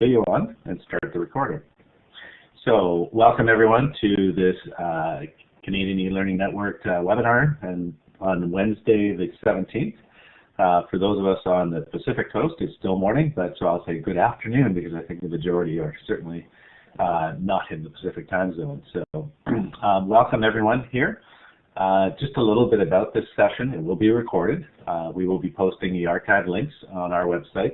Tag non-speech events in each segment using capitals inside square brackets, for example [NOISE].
video on and start the recording. So welcome everyone to this uh, Canadian e-learning network uh, webinar and on Wednesday the 17th. Uh, for those of us on the Pacific coast, it's still morning, but so I'll say good afternoon because I think the majority are certainly uh, not in the Pacific time zone. So [CLEARS THROAT] um, welcome everyone here. Uh, just a little bit about this session. It will be recorded. Uh, we will be posting the archive links on our website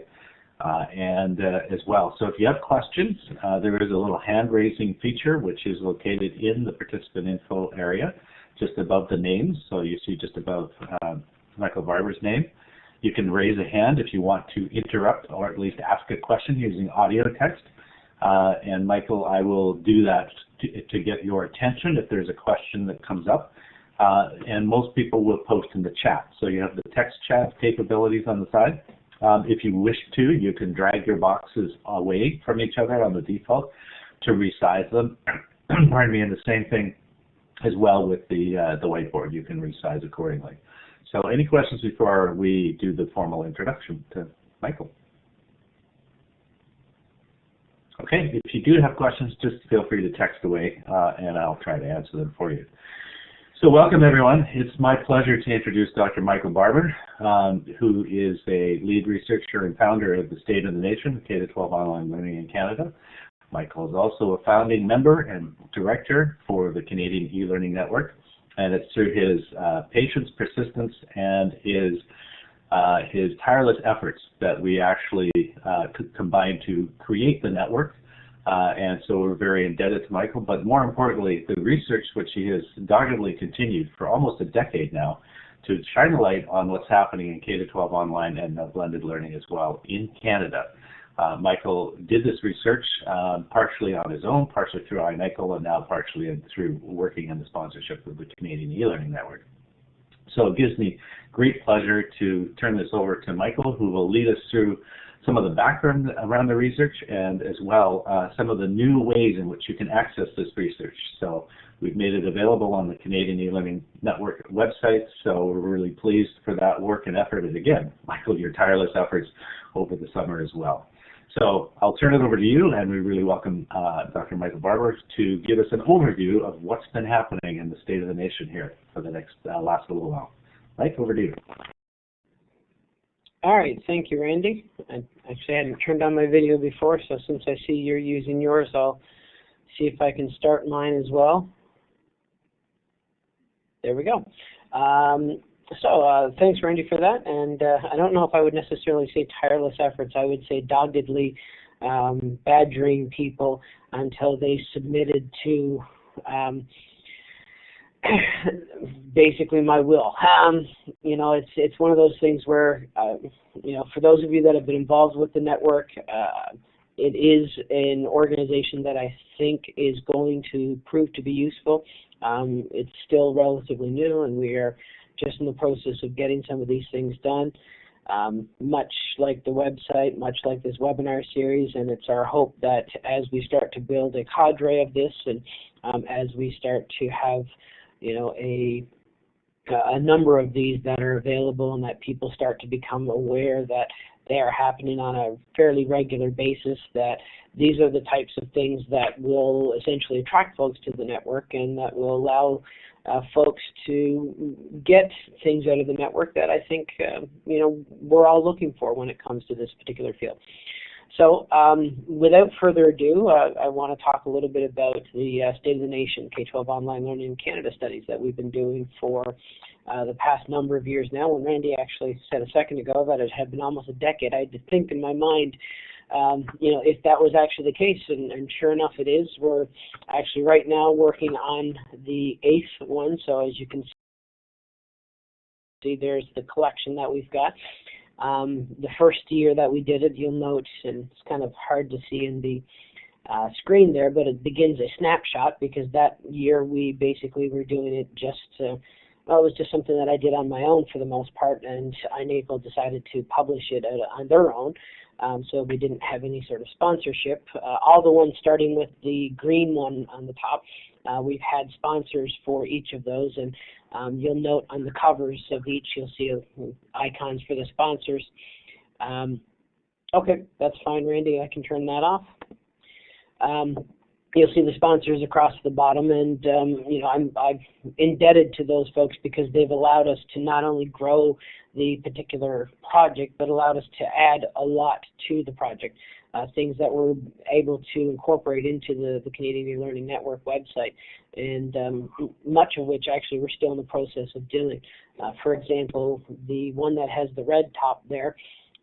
uh, and uh, as well. So if you have questions, uh, there is a little hand raising feature which is located in the participant info area just above the names. So you see just above um, Michael Barber's name. You can raise a hand if you want to interrupt or at least ask a question using audio text. Uh, and Michael, I will do that to, to, get your attention if there's a question that comes up. Uh, and most people will post in the chat. So you have the text chat capabilities on the side. Um, if you wish to, you can drag your boxes away from each other on the default to resize them. [CLEARS THROAT] Pardon me, and the same thing as well with the uh, the whiteboard. You can resize accordingly. So any questions before we do the formal introduction to Michael? Okay, if you do have questions, just feel free to text away uh, and I'll try to answer them for you. So welcome everyone. It's my pleasure to introduce Dr. Michael Barber, um, who is a lead researcher and founder of the State of the Nation, K-12 online learning in Canada. Michael is also a founding member and director for the Canadian e-learning network, and it's through his uh, patience, persistence, and his uh, his tireless efforts that we actually uh, combined to create the network uh, and so we're very indebted to Michael. But more importantly, the research which he has doggedly continued for almost a decade now to shine a light on what's happening in K-12 online and uh, blended learning as well in Canada. Uh, Michael did this research um, partially on his own, partially through iNACOL, and now partially through working in the sponsorship of the Canadian e-learning network. So it gives me great pleasure to turn this over to Michael, who will lead us through some of the background around the research and as well uh, some of the new ways in which you can access this research. So we've made it available on the Canadian e-learning network website, so we're really pleased for that work and effort. And again, Michael, your tireless efforts over the summer as well. So I'll turn it over to you, and we really welcome uh, Dr. Michael Barber to give us an overview of what's been happening in the state of the nation here for the next uh, last little while. Mike, over to you. All right, thank you, Randy. I actually hadn't turned on my video before, so since I see you're using yours, I'll see if I can start mine as well. There we go. Um, so uh, thanks, Randy, for that. And uh, I don't know if I would necessarily say tireless efforts. I would say doggedly um, badgering people until they submitted to um, [COUGHS] basically my will. Um, you know, it's it's one of those things where, uh, you know, for those of you that have been involved with the network, uh, it is an organization that I think is going to prove to be useful. Um, it's still relatively new, and we are just in the process of getting some of these things done. Um, much like the website, much like this webinar series, and it's our hope that as we start to build a cadre of this, and um, as we start to have you know, a a number of these that are available and that people start to become aware that they are happening on a fairly regular basis that these are the types of things that will essentially attract folks to the network and that will allow uh, folks to get things out of the network that I think uh, you know we're all looking for when it comes to this particular field. So um, without further ado, uh, I want to talk a little bit about the uh, State of the Nation K-12 Online Learning in Canada studies that we've been doing for uh, the past number of years now. When Randy actually said a second ago that it had been almost a decade, I had to think in my mind, um, you know, if that was actually the case, and, and sure enough it is. We're actually right now working on the eighth one, so as you can see, there's the collection that we've got. Um, the first year that we did it, you'll note, and it's kind of hard to see in the uh, screen there, but it begins a snapshot because that year we basically were doing it just to, well, it was just something that I did on my own for the most part, and iNACOL decided to publish it on their own. Um, so we didn't have any sort of sponsorship. Uh, all the ones starting with the green one on the top, uh, we've had sponsors for each of those, and um, you'll note on the covers of each, you'll see icons for the sponsors. Um, Okay, that's fine, Randy. I can turn that off. Um, you'll see the sponsors across the bottom, and um, you know I'm I'm indebted to those folks because they've allowed us to not only grow the particular project, but allowed us to add a lot to the project. Uh, things that we're able to incorporate into the, the Canadian E-Learning Network website, and um, much of which actually we're still in the process of doing. Uh, for example, the one that has the red top there,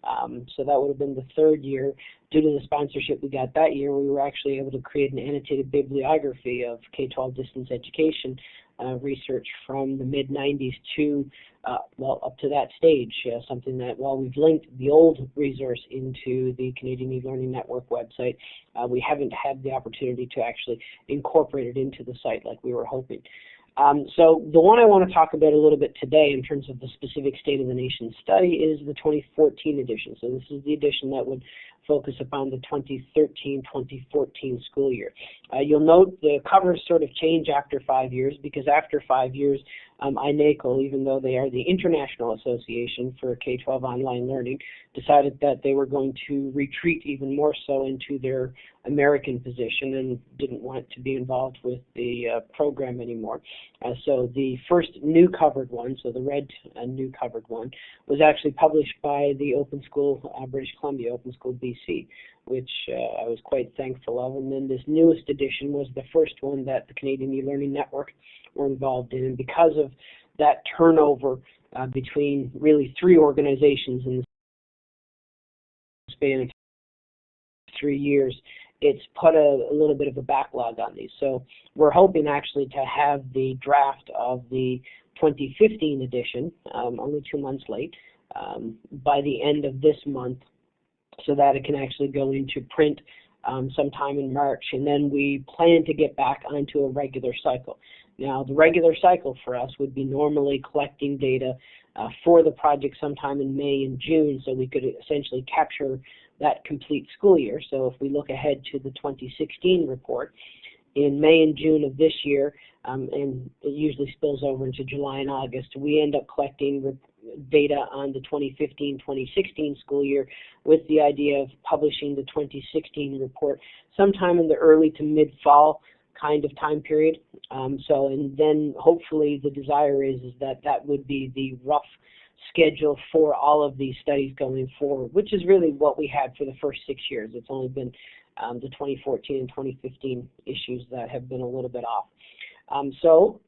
um, so that would have been the third year. Due to the sponsorship we got that year, we were actually able to create an annotated bibliography of K-12 distance education uh, research from the mid 90s to uh, well up to that stage. Uh, something that while we've linked the old resource into the Canadian E-Learning Network website, uh, we haven't had the opportunity to actually incorporate it into the site like we were hoping. Um, so the one I want to talk about a little bit today in terms of the specific State of the Nation study is the 2014 edition. So this is the edition that would focus upon the 2013-2014 school year. Uh, you'll note the covers sort of change after five years because after five years, um, INACOL, even though they are the International Association for K-12 Online Learning, decided that they were going to retreat even more so into their American position and didn't want to be involved with the uh, program anymore. Uh, so the first new covered one, so the red uh, new covered one, was actually published by the Open School uh, British Columbia, Open School BC, which uh, I was quite thankful of. And then this newest edition was the first one that the Canadian E-Learning Network were involved in. And because of that turnover uh, between really three organizations in the span of three years, it's put a, a, little bit of a backlog on these. So we're hoping actually to have the draft of the 2015 edition, um, only two months late, um, by the end of this month so that it can actually go into print um, sometime in March. And then we plan to get back onto a regular cycle. Now, the regular cycle for us would be normally collecting data uh, for the project sometime in May and June so we could essentially capture that complete school year. So if we look ahead to the 2016 report, in May and June of this year, um, and it usually spills over into July and August, we end up collecting data on the 2015-2016 school year with the idea of publishing the 2016 report sometime in the early to mid-fall kind of time period. Um, so, and then hopefully the desire is, is that that would be the rough schedule for all of these studies going forward, which is really what we had for the first six years. It's only been um, the 2014 and 2015 issues that have been a little bit off. Um, so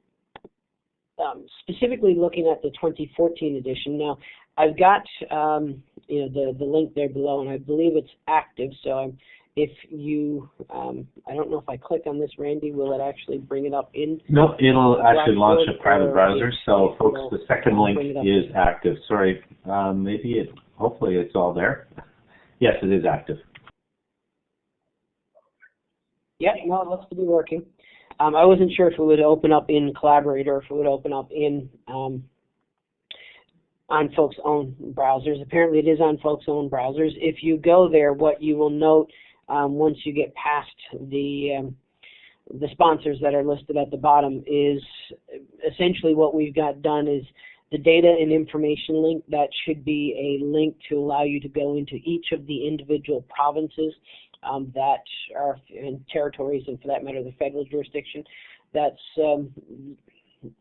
um, specifically looking at the 2014 edition, now I've got um, you know the, the link there below and I believe it's active so I'm if you, um, I don't know if I click on this, Randy, will it actually bring it up in? No, it'll actually launch a private browser. So, folks, the second link is active. Sorry, um, maybe it. Hopefully, it's all there. Yes, it is active. Yeah, no, it looks to be working. Um, I wasn't sure if it would open up in Collaborate, or if it would open up in um, on folks' own browsers. Apparently, it is on folks' own browsers. If you go there, what you will note um, once you get past the um, the sponsors that are listed at the bottom is essentially what we've got done is the data and information link that should be a link to allow you to go into each of the individual provinces um, that are in territories and for that matter the federal jurisdiction that's um,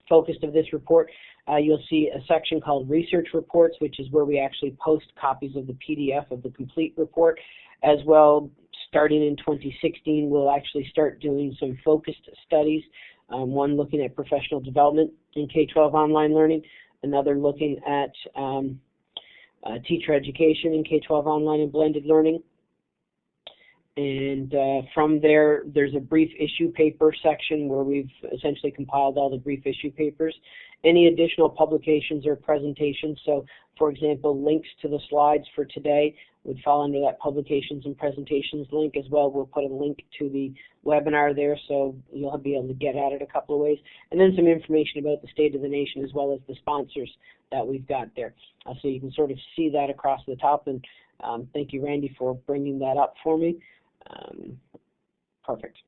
focused of this report. Uh, you'll see a section called research reports which is where we actually post copies of the PDF of the complete report as well starting in 2016, we'll actually start doing some focused studies. Um, one looking at professional development in K-12 online learning, another looking at um, uh, teacher education in K-12 online and blended learning. And uh, from there, there's a brief issue paper section where we've essentially compiled all the brief issue papers. Any additional publications or presentations, so for example, links to the slides for today would fall under that publications and presentations link as well. We'll put a link to the webinar there so you'll be able to get at it a couple of ways. And then some information about the state of the nation as well as the sponsors that we've got there. Uh, so you can sort of see that across the top. And um, thank you, Randy, for bringing that up for me. Um, perfect.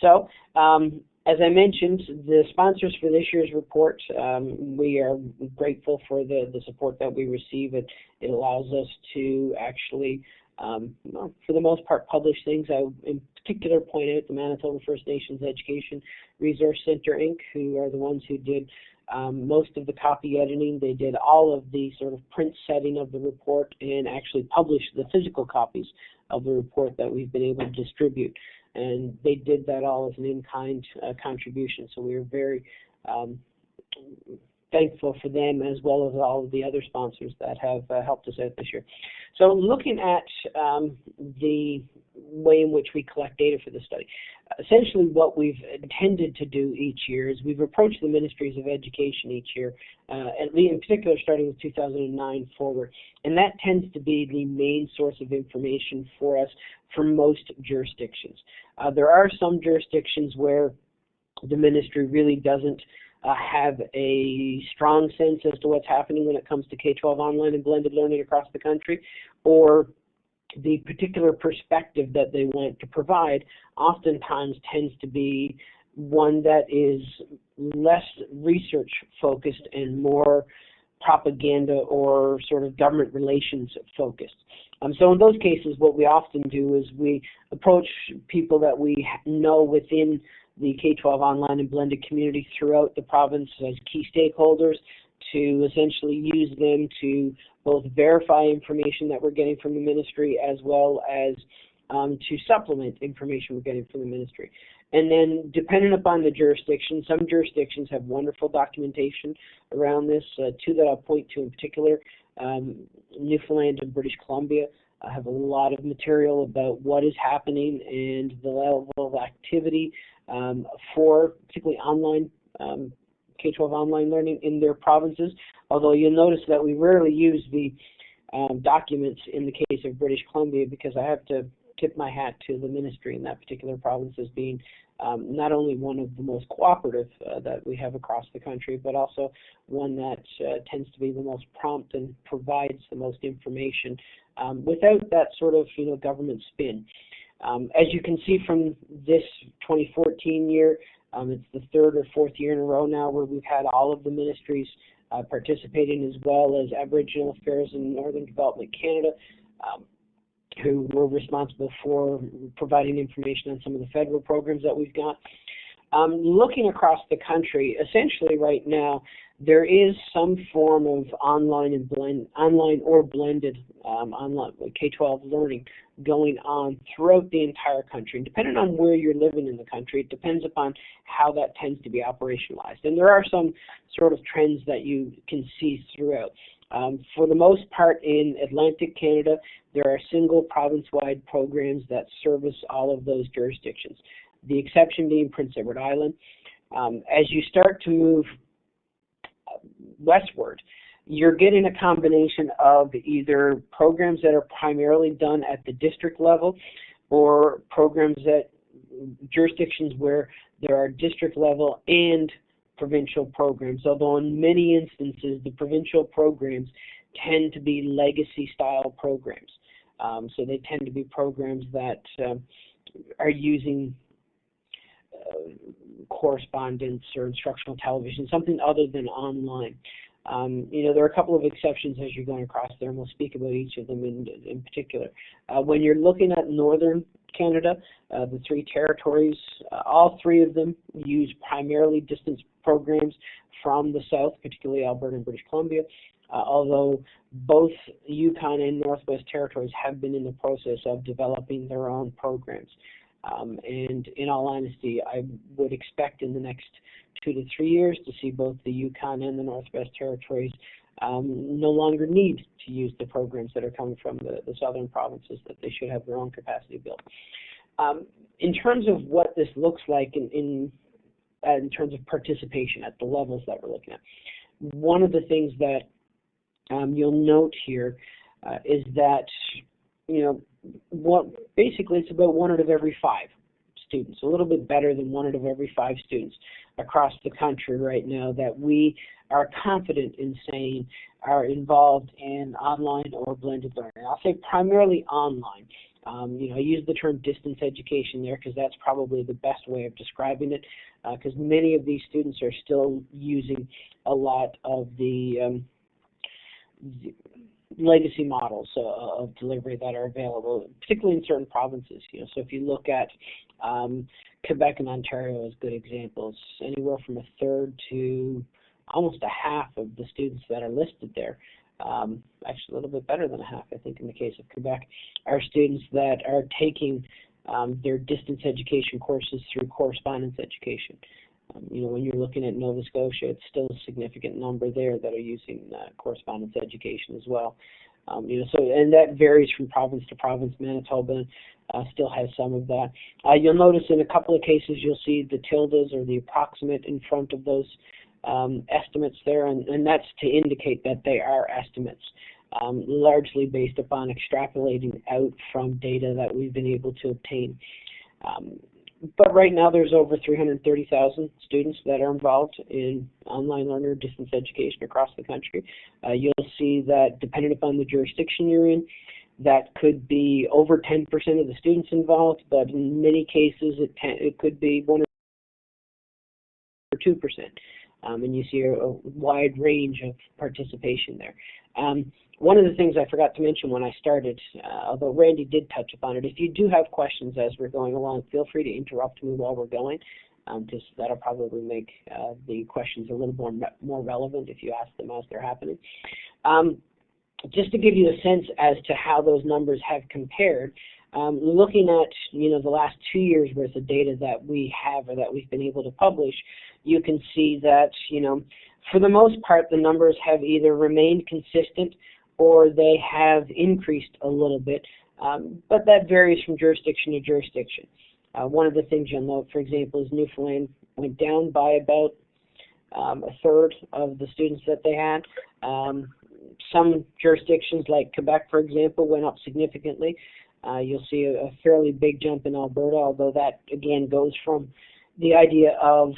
So um, as I mentioned, the sponsors for this year's report, um, we are grateful for the, the support that we receive. It, it allows us to actually, um, well, for the most part, publish things. I, in particular, point out the Manitoba First Nations Education Resource Center, Inc., who are the ones who did um, most of the copy editing. They did all of the sort of print setting of the report and actually published the physical copies of the report that we've been able to distribute and they did that all as an in-kind uh, contribution. So we are very um, thankful for them as well as all of the other sponsors that have uh, helped us out this year. So looking at um, the way in which we collect data for the study, essentially what we've intended to do each year is we've approached the ministries of education each year, uh, in particular starting with 2009 forward, and that tends to be the main source of information for us for most jurisdictions. Uh, there are some jurisdictions where the ministry really doesn't uh, have a strong sense as to what's happening when it comes to K-12 online and blended learning across the country, or the particular perspective that they want to provide oftentimes tends to be one that is less research focused and more propaganda or sort of government relations focused. Um, so in those cases, what we often do is we approach people that we know within the K-12 online and blended community throughout the province as key stakeholders to essentially use them to both verify information that we're getting from the ministry as well as um, to supplement information we're getting from the ministry. And then, depending upon the jurisdiction, some jurisdictions have wonderful documentation around this. Uh, two that I'll point to in particular um, Newfoundland and British Columbia I have a lot of material about what is happening and the level of activity um, for particularly online um, K-12 online learning in their provinces. Although you'll notice that we rarely use the um, documents in the case of British Columbia because I have to tip my hat to the ministry in that particular province as being um, not only one of the most cooperative uh, that we have across the country, but also one that uh, tends to be the most prompt and provides the most information um, without that sort of you know government spin. Um, as you can see from this 2014 year, um, it's the third or fourth year in a row now where we've had all of the ministries uh, participating as well as Aboriginal Affairs and Northern Development Canada. Um, who were responsible for providing information on some of the federal programs that we've got. Um, looking across the country, essentially right now, there is some form of online and blend, online or blended um, online K-12 learning going on throughout the entire country. And depending on where you're living in the country, it depends upon how that tends to be operationalized. And there are some sort of trends that you can see throughout. Um, for the most part in Atlantic Canada, there are single province-wide programs that service all of those jurisdictions, the exception being Prince Edward Island. Um, as you start to move westward, you're getting a combination of either programs that are primarily done at the district level or programs that jurisdictions where there are district level and provincial programs, although in many instances the provincial programs tend to be legacy style programs. Um, so they tend to be programs that uh, are using uh, correspondence or instructional television, something other than online. Um, you know, there are a couple of exceptions as you're going across there, and we'll speak about each of them in, in particular. Uh, when you're looking at northern Canada, uh, the three territories, uh, all three of them use primarily distance programs from the south, particularly Alberta and British Columbia, uh, although both Yukon and Northwest Territories have been in the process of developing their own programs. Um, and in all honesty, I would expect in the next two to three years to see both the Yukon and the Northwest Territories um, no longer need to use the programs that are coming from the, the southern provinces, that they should have their own capacity built. Um, in terms of what this looks like in, in, uh, in terms of participation at the levels that we're looking at, one of the things that um, you'll note here uh, is that, you know, what basically it's about one out of every five students, a little bit better than one out of every five students across the country right now that we are confident in saying are involved in online or blended learning. I'll say primarily online. Um, you know, I use the term distance education there because that's probably the best way of describing it because uh, many of these students are still using a lot of the, um, the legacy models uh, of delivery that are available, particularly in certain provinces. You know, so if you look at um, Quebec and Ontario as good examples, anywhere from a third to almost a half of the students that are listed there um, actually a little bit better than a half, I think, in the case of Quebec, are students that are taking um, their distance education courses through correspondence education. Um, you know, when you're looking at Nova Scotia, it's still a significant number there that are using uh, correspondence education as well. Um, you know, so and that varies from province to province. Manitoba uh, still has some of that. Uh, you'll notice in a couple of cases you'll see the tildes or the approximate in front of those um, estimates there, and, and, that's to indicate that they are estimates, um, largely based upon extrapolating out from data that we've been able to obtain. But right now there's over 330,000 students that are involved in online learner distance education across the country. Uh, you'll see that depending upon the jurisdiction you're in, that could be over 10% of the students involved, but in many cases it, it could be 1 or 2% um, and you see a, a, wide range of participation there. Um, one of the things I forgot to mention when I started, uh, although Randy did touch upon it, if you do have questions as we're going along, feel free to interrupt me while we're going. Um, just that'll probably make uh, the questions a little more more relevant if you ask them as they're happening. Um, just to give you a sense as to how those numbers have compared, um, looking at you know the last two years worth of data that we have or that we've been able to publish, you can see that you know for the most part the numbers have either remained consistent or they have increased a little bit, um, but that varies from jurisdiction to jurisdiction. Uh, one of the things you'll note, for example, is Newfoundland went down by about um, a third of the students that they had. Um, some jurisdictions like Quebec, for example, went up significantly. Uh, you'll see a, a, fairly big jump in Alberta, although that again goes from the idea of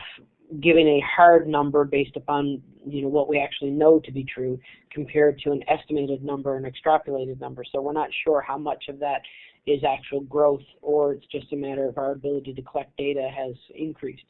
giving a hard number based upon you know what we actually know to be true compared to an estimated number an extrapolated number. So we're not sure how much of that is actual growth or it's just a matter of our ability to collect data has increased.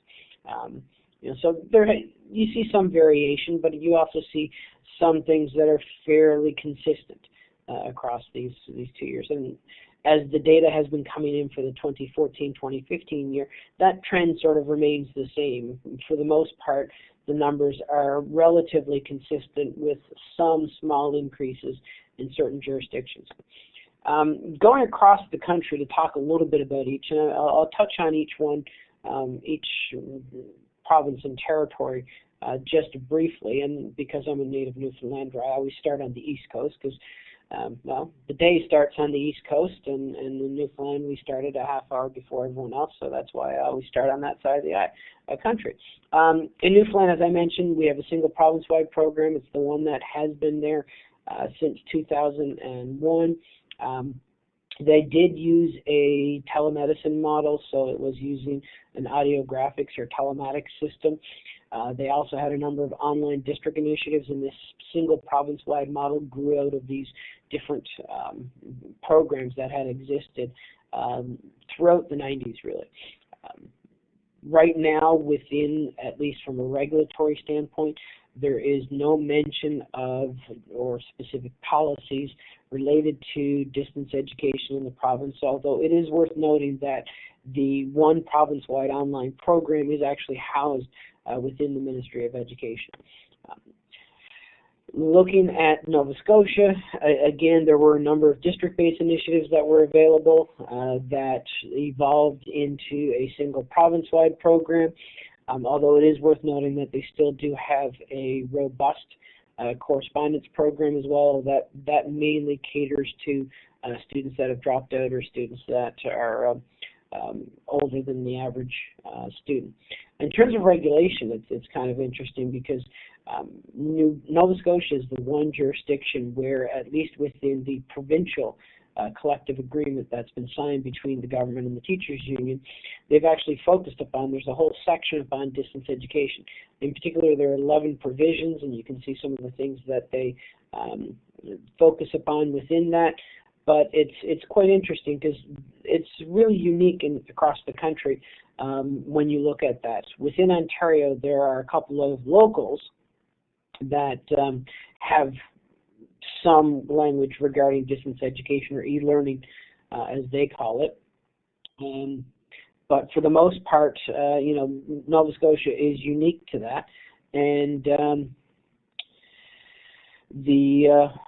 Um, you know, so there you see some variation, but you also see some things that are fairly consistent uh, across these these two years. And as the data has been coming in for the 2014-2015 year, that trend sort of remains the same. For the most part, the numbers are relatively consistent with some small increases in certain jurisdictions. Um, going across the country to talk a little bit about each, and I'll, I'll touch on each one, um, each province and territory uh, just briefly, and because I'm a native Newfoundlander, I always start on the East Coast because um, well, the day starts on the East Coast, and, and in Newfoundland we started a half hour before everyone else, so that's why I always start on that side of the uh, country. Um, in Newfoundland, as I mentioned, we have a single province-wide program. It's the one that has been there uh, since 2001. Um, they did use a telemedicine model, so it was using an audiographics or telematics system. Uh, they also had a number of online district initiatives, and this single province-wide model grew out of these different um, programs that had existed um, throughout the 90s, really. Um, right now, within, at least from a regulatory standpoint, there is no mention of or specific policies related to distance education in the province, although it is worth noting that the one province-wide online program is actually housed uh, within the Ministry of Education. Um, looking at Nova Scotia, again, there were a number of district-based initiatives that were available uh, that evolved into a single province-wide program, um, although it is worth noting that they still do have a robust uh, correspondence program as well that, that mainly caters to uh, students that have dropped out or students that are um, older than the average uh, student. In terms of regulation, it's, it's kind of interesting because um, New, Nova Scotia is the one jurisdiction where, at least within the provincial uh, collective agreement that's been signed between the government and the teachers union, they've actually focused upon, there's a whole section upon distance education. In particular, there are 11 provisions, and you can see some of the things that they um, focus upon within that. But it's it's quite interesting because it's really unique in, across the country um, when you look at that. Within Ontario, there are a couple of locals that um, have some language regarding distance education or e-learning, uh, as they call it. Um, but for the most part, uh, you know, Nova Scotia is unique to that, and um, the uh,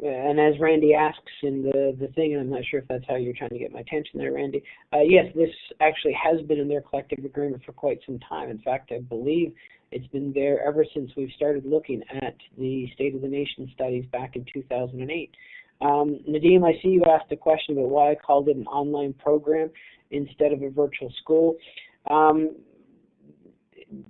and as Randy asks in the the thing, and I'm not sure if that's how you're trying to get my attention there, Randy. Uh, yes, this actually has been in their collective agreement for quite some time. In fact, I believe it's been there ever since we've started looking at the State of the Nation studies back in 2008. Um, Nadim, I see you asked a question about why I called it an online program instead of a virtual school. Um,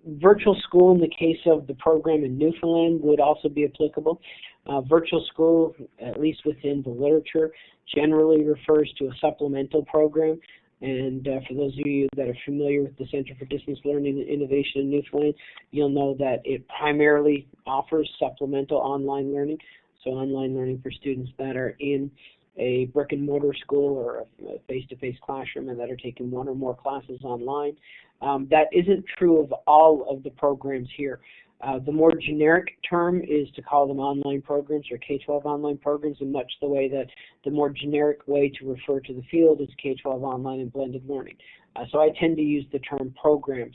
virtual school in the case of the program in Newfoundland would also be applicable. Uh, virtual school, at least within the literature, generally refers to a supplemental program. And uh, for those of you that are familiar with the Center for Distance Learning and Innovation in Newfoundland, you'll know that it primarily offers supplemental online learning, so online learning for students that are in a brick and mortar school or a face-to-face classroom and that are taking one or more classes online. Um, that isn't true of all of the programs here. Uh, the more generic term is to call them online programs or K-12 online programs in much the way that the more generic way to refer to the field is K-12 online and blended learning. Uh, so I tend to use the term programs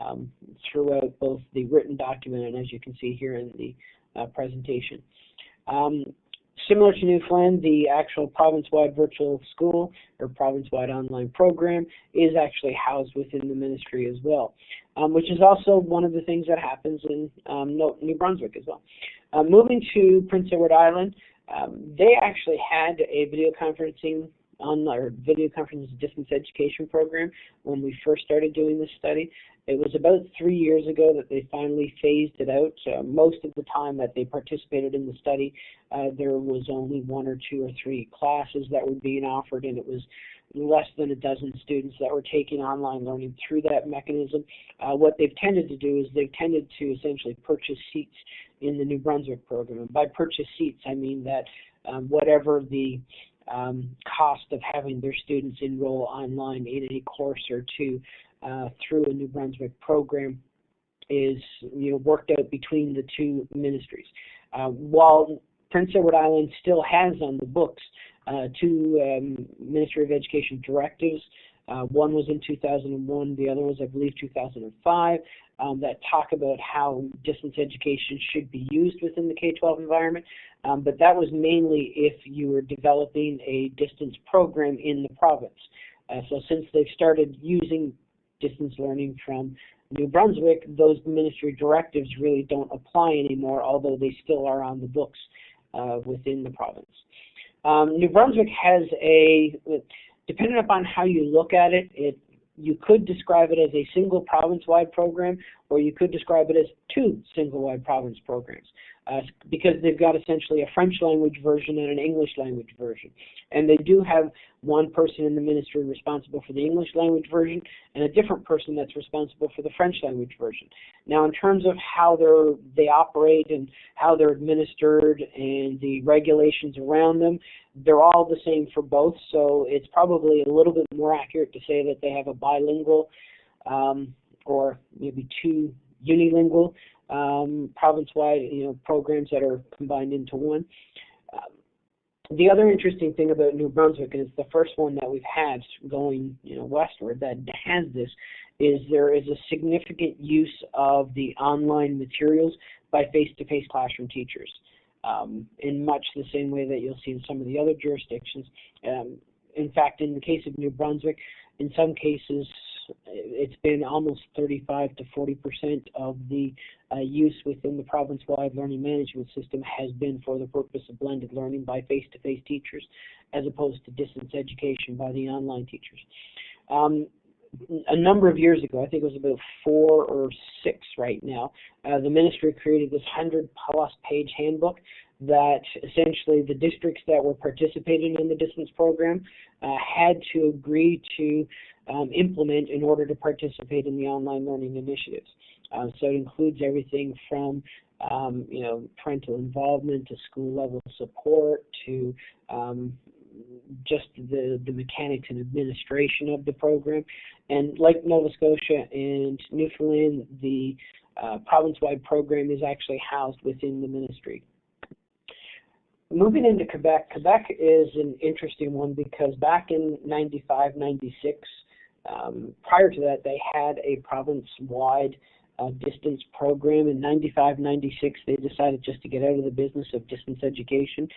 um, throughout both the written document and as you can see here in the uh, presentation. Um, Similar to Newfoundland, the actual province-wide virtual school or province-wide online program is actually housed within the ministry as well, um, which is also one of the things that happens in um, New Brunswick as well. Uh, moving to Prince Edward Island, um, they actually had a video conferencing on our video conference distance education program when we first started doing this study. It was about three years ago that they finally phased it out. Uh, most of the time that they participated in the study, uh, there was only one or two or three classes that were being offered, and it was less than a dozen students that were taking online learning through that mechanism. Uh, what they've tended to do is they've tended to essentially purchase seats in the New Brunswick program. And by purchase seats, I mean that um, whatever the um, cost of having their students enroll online in a course or two uh, through a New Brunswick program is you know worked out between the two ministries. Uh, while Prince Edward Island still has on the books uh, two um, Ministry of Education directives. Uh, one was in 2001, the other was, I believe, 2005, um, that talk about how distance education should be used within the K-12 environment. Um, but that was mainly if you were developing a distance program in the province. Uh, so since they've started using distance learning from New Brunswick, those ministry directives really don't apply anymore, although they still are on the books uh, within the province. Um, New Brunswick has a, depending upon how you look at it, it you could describe it as a single province-wide program, or you could describe it as two single-wide province programs uh, because they've got essentially a French language version and an English language version. And they do have one person in the ministry responsible for the English language version and a different person that's responsible for the French language version. Now, in terms of how they're, they operate and how they're administered and the regulations around them, they're all the same for both. So it's probably a little bit more accurate to say that they have a bilingual um, or maybe two unilingual um, province-wide, you know, programs that are combined into one. Um, the other interesting thing about New Brunswick, and it's the first one that we've had going, you know, westward that has this, is there is a significant use of the online materials by face-to-face -face classroom teachers. Um, in much the same way that you'll see in some of the other jurisdictions. Um, in fact, in the case of New Brunswick, in some cases, it's been almost 35 to 40 percent of the uh, use within the province-wide learning management system has been for the purpose of blended learning by face-to-face teachers as opposed to distance education by the online teachers. Um, a number of years ago, I think it was about four or six right now, uh, the ministry created this 100 plus page handbook that essentially the districts that were participating in the distance program uh, had to agree to um, implement in order to participate in the online learning initiatives. Uh, so it includes everything from um, you know parental involvement to school level support to um, just the, the mechanics and administration of the program. And like Nova Scotia and Newfoundland, the uh, province-wide program is actually housed within the ministry. Moving into Quebec, Quebec is an interesting one because back in 95, 96, um, prior to that, they had a province-wide uh, distance program. In 95, 96, they decided just to get out of the business of distance education,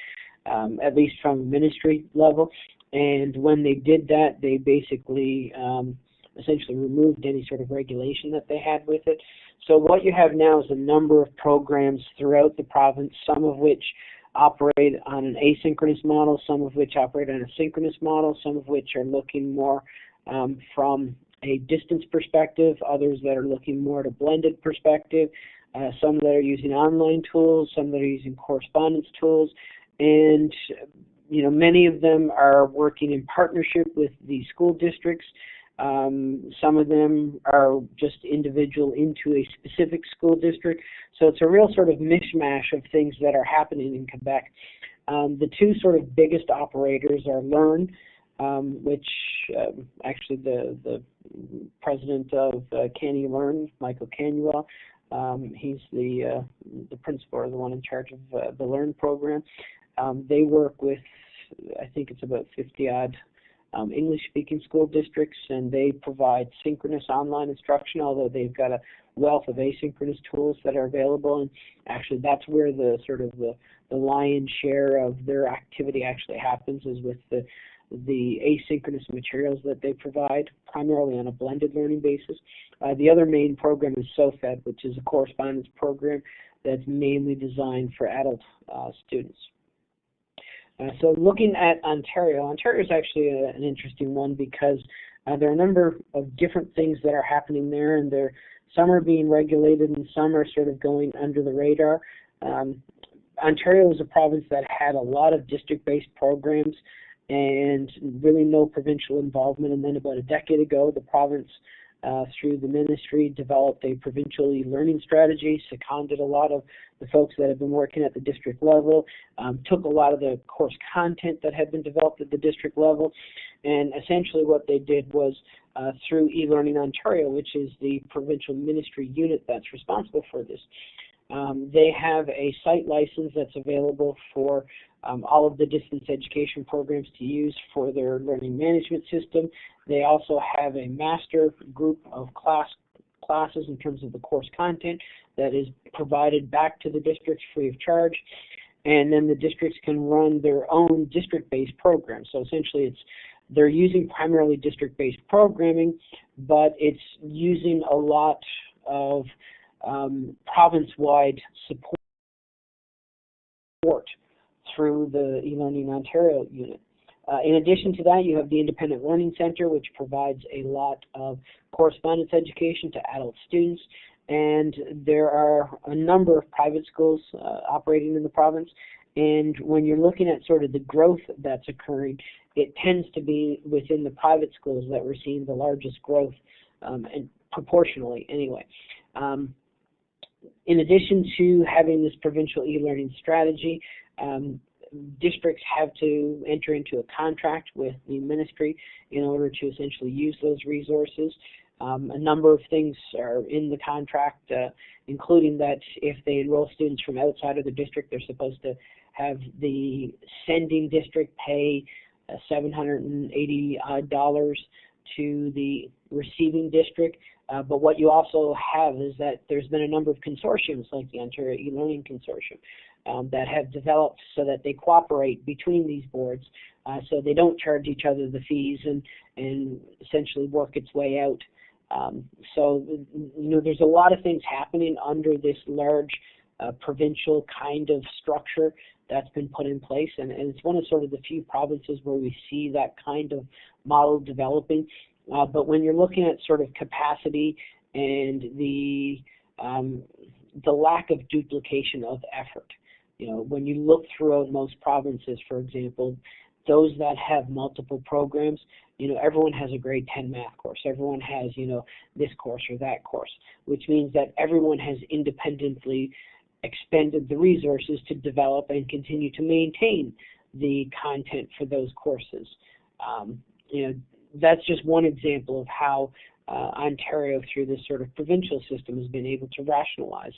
um, at least from ministry level. And when they did that, they basically um, essentially removed any sort of regulation that they had with it. So what you have now is a number of programs throughout the province, some of which operate on an asynchronous model, some of which operate on a synchronous model, some of which are looking more um, from a distance perspective, others that are looking more at a blended perspective, uh, some that are using online tools, some that are using correspondence tools, and you know many of them are working in partnership with the school districts. Um, some of them are just individual into a specific school district. So it's a real sort of mishmash of things that are happening in Quebec. Um, the two sort of biggest operators are Learn, um, which um, actually the the president of uh, CANeLearn, Michael Canuel, um, he's the uh, the principal or the one in charge of uh, the Learn program. Um, they work with, I think it's about 50 odd um, English-speaking school districts, and they provide synchronous online instruction. Although they've got a wealth of asynchronous tools that are available, and actually that's where the sort of the, the lion's share of their activity actually happens is with the the asynchronous materials that they provide, primarily on a blended learning basis. Uh, the other main program is SOFAD, which is a correspondence program that's mainly designed for adult uh, students. Uh, so looking at Ontario, Ontario is actually a, an interesting one because uh, there are a number of different things that are happening there, and there some are being regulated and some are sort of going under the radar. Um, Ontario is a province that had a lot of district-based programs and really no provincial involvement. And then about a decade ago, the province, uh, through the ministry, developed a provincial e-learning strategy, seconded a lot of the folks that have been working at the district level, um, took a lot of the course content that had been developed at the district level, and essentially what they did was uh, through eLearning Ontario, which is the provincial ministry unit that's responsible for this, um, they have a site license that's available for um, all of the distance education programs to use for their learning management system. They also have a master group of class classes in terms of the course content that is provided back to the districts free of charge. And then the districts can run their own district-based programs. So essentially it's they're using primarily district-based programming, but it's using a lot of um, province-wide support through the eLearning Ontario unit. Uh, in addition to that, you have the Independent Learning Center, which provides a lot of correspondence education to adult students. And there are a number of private schools uh, operating in the province. And when you're looking at sort of the growth that's occurring, it tends to be within the private schools that we're seeing the largest growth, um, and proportionally anyway. Um, in addition to having this provincial e-learning strategy, um, districts have to enter into a contract with the ministry in order to essentially use those resources. Um, a number of things are in the contract, uh, including that if they enroll students from outside of the district, they're supposed to have the sending district pay uh, $780 to the receiving district. Uh, but what you also have is that there's been a number of consortiums like the Ontario e-learning consortium um, that have developed so that they cooperate between these boards uh, so they don't charge each other the fees and, and essentially work its way out. Um, so, you know, there's a lot of things happening under this large uh, provincial kind of structure that's been put in place, and, and, it's one of sort of the few provinces where we see that kind of model developing. Uh, but when you're looking at sort of capacity and the um, the lack of duplication of effort, you know, when you look throughout most provinces, for example, those that have multiple programs, you know, everyone has a grade 10 math course. Everyone has, you know, this course or that course, which means that everyone has independently expended the resources to develop and continue to maintain the content for those courses. Um, you know, that's just one example of how uh, Ontario, through this sort of provincial system, has been able to rationalize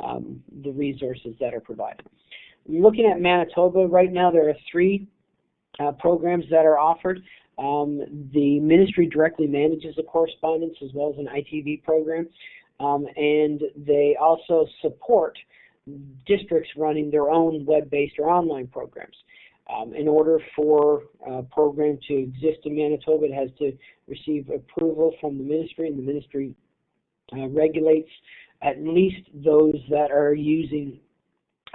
um, the resources that are provided. Looking at Manitoba, right now there are three uh, programs that are offered. Um, the ministry directly manages the correspondence as well as an ITV program, um, and they also support districts running their own web-based or online programs. Um, in order for a program to exist in Manitoba, it has to receive approval from the ministry, and the ministry uh, regulates at least those that are using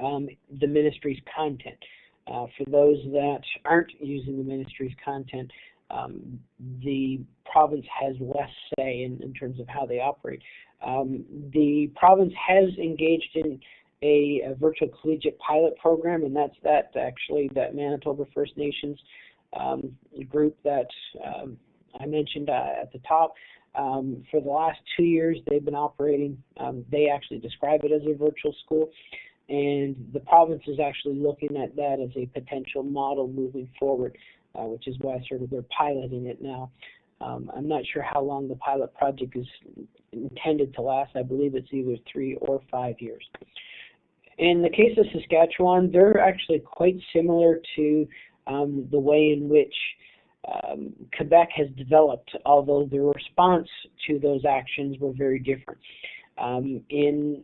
um, the ministry's content. Uh, for those that aren't using the ministry's content, um, the province has less say in, in, terms of how they operate. Um, the province has engaged in a, a, virtual collegiate pilot program, and that's that actually that Manitoba First Nations um, group that um, I mentioned uh, at the top. Um, for the last two years, they've been operating. Um, they actually describe it as a virtual school, and the province is actually looking at that as a potential model moving forward, uh, which is why sort of they're piloting it now. Um, I'm not sure how long the pilot project is intended to last. I believe it's either three or five years. In the case of Saskatchewan, they're actually quite similar to um, the way in which um, Quebec has developed, although the response to those actions were very different. Um, in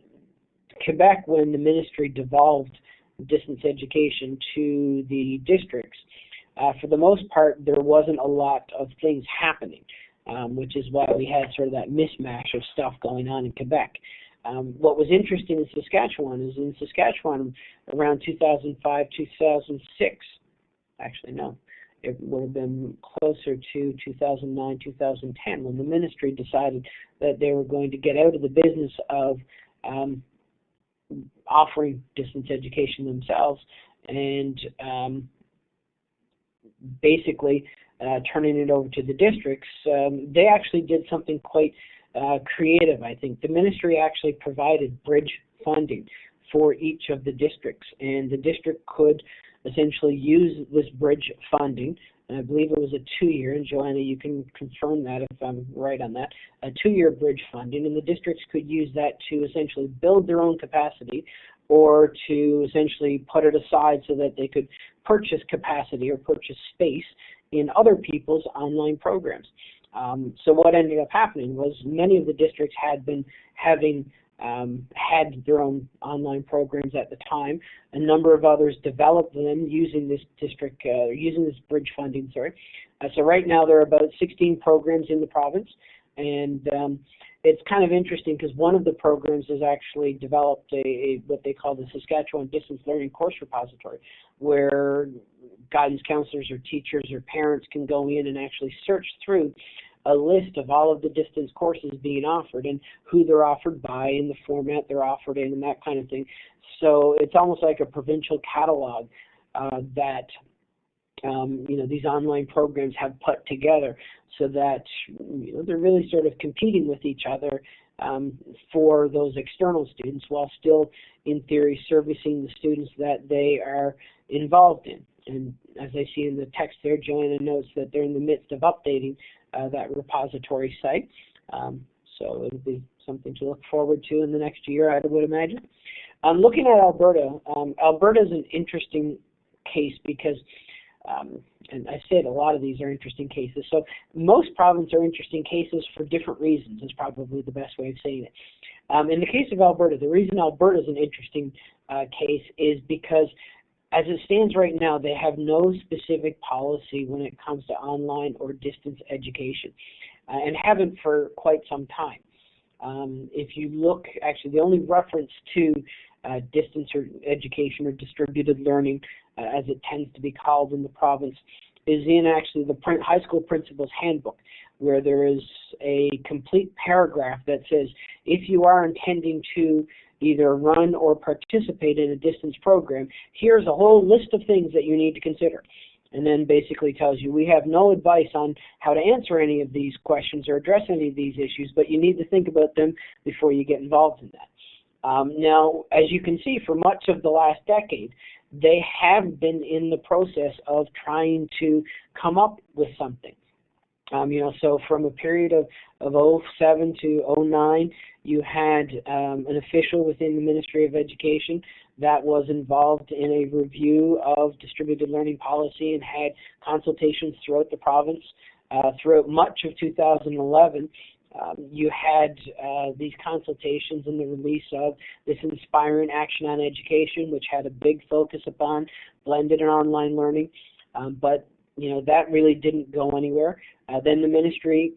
Quebec, when the ministry devolved distance education to the districts, uh, for the most part, there wasn't a lot of things happening, um, which is why we had sort of that mismatch of stuff going on in Quebec. Um, what was interesting in Saskatchewan is in Saskatchewan around 2005, 2006, actually no, it would have been closer to 2009, 2010 when the ministry decided that they were going to get out of the business of um, offering distance education themselves and um, basically uh, turning it over to the districts. Um, they actually did something quite uh, creative, I think. The ministry actually provided bridge funding for each of the districts, and the district could essentially use this bridge funding. And I believe it was a two-year, and Joanna, you can confirm that if I'm right on that, a two-year bridge funding, and the districts could use that to essentially build their own capacity or to essentially put it aside so that they could purchase capacity or purchase space in other people's online programs. Um, so what ended up happening was many of the districts had been having um, had their own online programs at the time. A number of others developed them using this district, uh, using this bridge funding. Sorry. Uh, so right now there are about 16 programs in the province, and um, it's kind of interesting because one of the programs has actually developed a, a, what they call the Saskatchewan Distance Learning Course Repository, where guidance counselors or teachers or parents can go in and actually search through a list of all of the distance courses being offered and who they're offered by and the format they're offered in and that kind of thing. So it's almost like a provincial catalog uh, that um, you know these online programs have put together so that you know, they're really sort of competing with each other um, for those external students while still in theory servicing the students that they are involved in. And as I see in the text there, Joanna notes that they're in the midst of updating uh, that repository site. Um, so it'll be something to look forward to in the next year, I would imagine. Um, looking at Alberta, um, Alberta is an interesting case because, um, and I said a lot of these are interesting cases. So most provinces are interesting cases for different reasons. Is probably the best way of saying it. Um, in the case of Alberta, the reason Alberta is an interesting uh, case is because as it stands right now, they have no specific policy when it comes to online or distance education, uh, and haven't for quite some time. Um, if you look, actually, the only reference to uh, distance or education or distributed learning, uh, as it tends to be called in the province, is in actually the high school principal's handbook, where there is a complete paragraph that says if you are intending to either run or participate in a distance program, here's a whole list of things that you need to consider. And then basically tells you we have no advice on how to answer any of these questions or address any of these issues, but you need to think about them before you get involved in that. Um, now, as you can see, for much of the last decade, they have been in the process of trying to come up with something. Um, you know, so from a period of, of 07 to 09, you had um, an official within the Ministry of Education that was involved in a review of distributed learning policy and had consultations throughout the province. Uh, throughout much of 2011, um, you had uh, these consultations and the release of this Inspiring Action on Education, which had a big focus upon blended and online learning. Um, but you know that really didn't go anywhere. Uh, then the ministry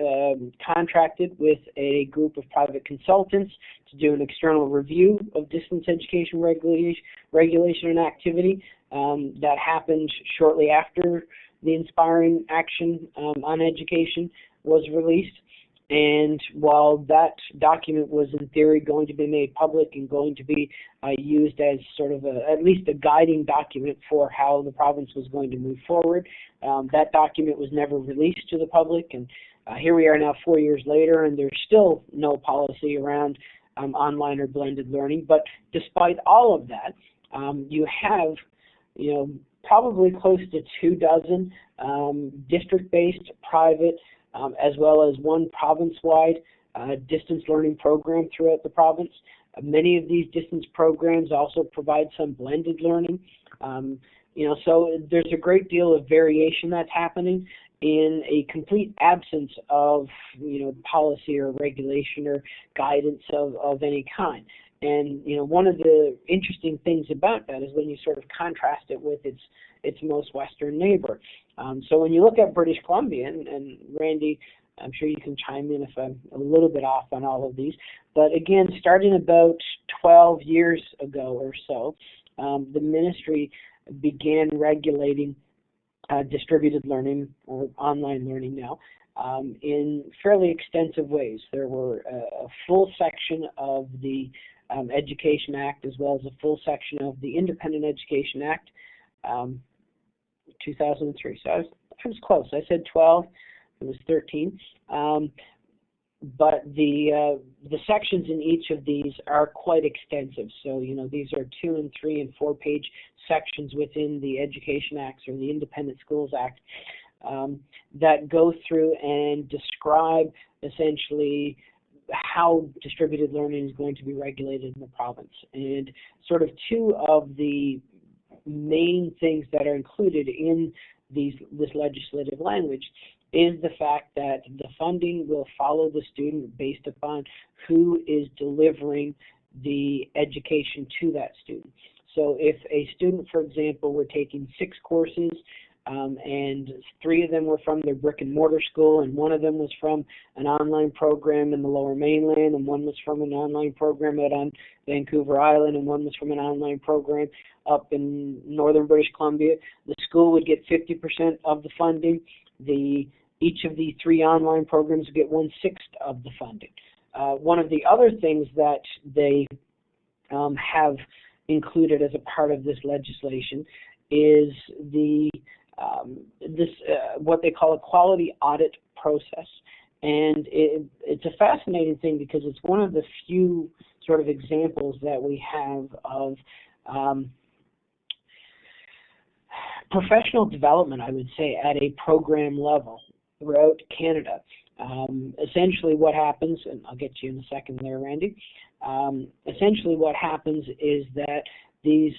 um, contracted with a group of private consultants to do an external review of distance education regulation, regulation and activity. Um, that happened shortly after the Inspiring Action um, on Education was released. And while that document was in theory going to be made public and going to be uh, used as sort of a, at least a guiding document for how the province was going to move forward, um, that document was never released to the public. And uh, here we are now four years later, and there's still no policy around um, online or blended learning. But despite all of that, um, you have, you know, probably close to two dozen um, district-based private um, as well as one province-wide uh, distance learning program throughout the province. Uh, many of these distance programs also provide some blended learning. Um, you know, so there's a great deal of variation that's happening in a complete absence of, you know, policy or regulation or guidance of, of any kind. And you know, one of the interesting things about that is when you sort of contrast it with its its most western neighbor. Um, so when you look at British Columbia, and, and Randy, I'm sure you can chime in if I'm a little bit off on all of these. But again, starting about 12 years ago or so, um, the ministry began regulating uh, distributed learning or online learning now um, in fairly extensive ways. There were a, a full section of the um, Education Act as well as a full section of the Independent Education Act, um, 2003. So I was, I was close. I said 12. It was 13. Um, but the uh, the sections in each of these are quite extensive. So you know these are two and three and four page sections within the Education Act or the Independent Schools Act um, that go through and describe essentially how distributed learning is going to be regulated in the province. And sort of two of the main things that are included in these, this legislative language is the fact that the funding will follow the student based upon who is delivering the education to that student. So if a student, for example, were taking six courses um, and three of them were from their brick and mortar school, and one of them was from an online program in the Lower Mainland, and one was from an online program out on Vancouver Island, and one was from an online program up in northern British Columbia. The school would get 50% of the funding. The each of the three online programs would get one sixth of the funding. Uh, one of the other things that they um, have included as a part of this legislation is the um, this uh, what they call a quality audit process, and it, it's a fascinating thing because it's one of the few sort of examples that we have of um, professional development, I would say, at a program level throughout Canada. Um, essentially, what happens, and I'll get to you in a second there, Randy. Um, essentially, what happens is that these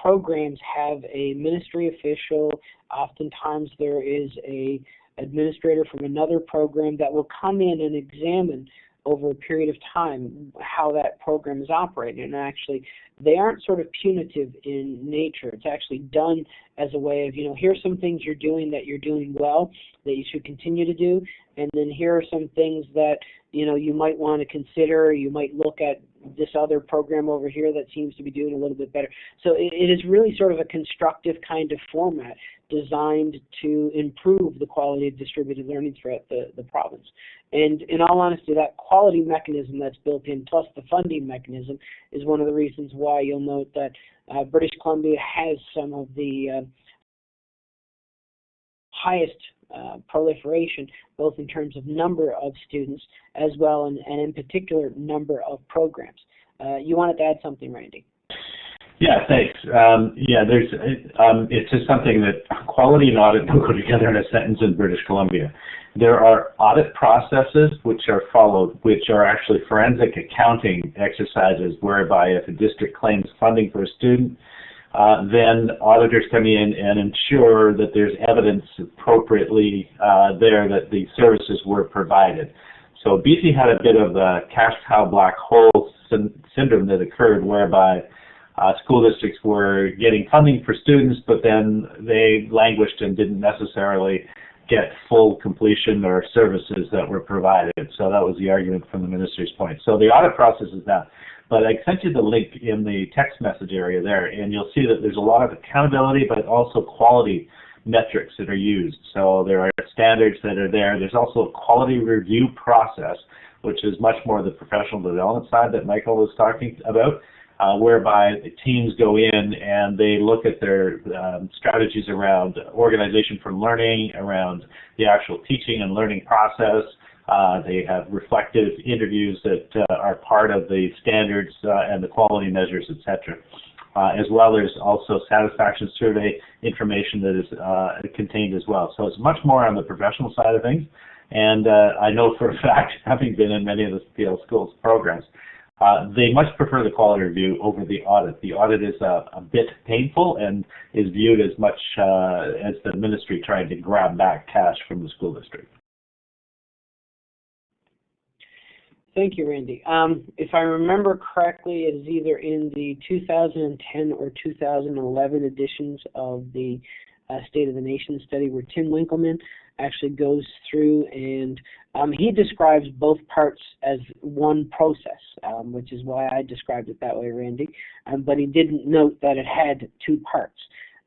programs have a ministry official. Oftentimes, there is a administrator from another program that will come in and examine over a period of time how that program is operated. And actually, they aren't sort of punitive in nature. It's actually done as a way of, you know, here's some things you're doing that you're doing well that you should continue to do, and then here are some things that, you know, you might want to consider. You might look at this other program over here that seems to be doing a little bit better. So it, it is really sort of a constructive kind of format designed to improve the quality of distributed learning throughout the, the province. And in all honesty, that quality mechanism that's built in, plus the funding mechanism, is one of the reasons why you'll note that uh, British Columbia has some of the uh, highest uh, proliferation, both in terms of number of students as well and, and in particular number of programs. Uh, you wanted to add something, Randy? Yeah, thanks. Um, yeah, there's um, it's just something that quality and audit don't go together in a sentence in British Columbia. There are audit processes which are followed, which are actually forensic accounting exercises whereby if a district claims funding for a student, uh, then auditors come in and ensure that there's evidence appropriately uh, there that the services were provided. So BC had a bit of a cash cow black hole syndrome that occurred whereby uh, school districts were getting funding for students, but then they languished and didn't necessarily get full completion or services that were provided. So that was the argument from the minister's point. So the audit process is that. But I sent you the link in the text message area there, and you'll see that there's a lot of accountability, but also quality metrics that are used. So there are standards that are there. There's also a quality review process, which is much more the professional development side that Michael was talking about uh, whereby the teams go in and they look at their um, strategies around organization for learning, around the actual teaching and learning process. Uh, they have reflective interviews that uh, are part of the standards uh, and the quality measures, etc. Uh, as well, there's also satisfaction survey information that is uh, contained as well. So it's much more on the professional side of things. And I know for a [LAUGHS] fact, having been in many of the PL schools programs, uh, they much prefer the quality review over the audit. The audit is a, a bit painful and is viewed as much uh, as the ministry trying to grab back cash from the school district. Thank you, Randy. Um, if I remember correctly, it is either in the 2010 or 2011 editions of the uh, State of the Nation study where Tim Winkelman actually goes through and um, he describes both parts as one process, um, which is why I described it that way, Randy. Um, but he didn't note that it had two parts,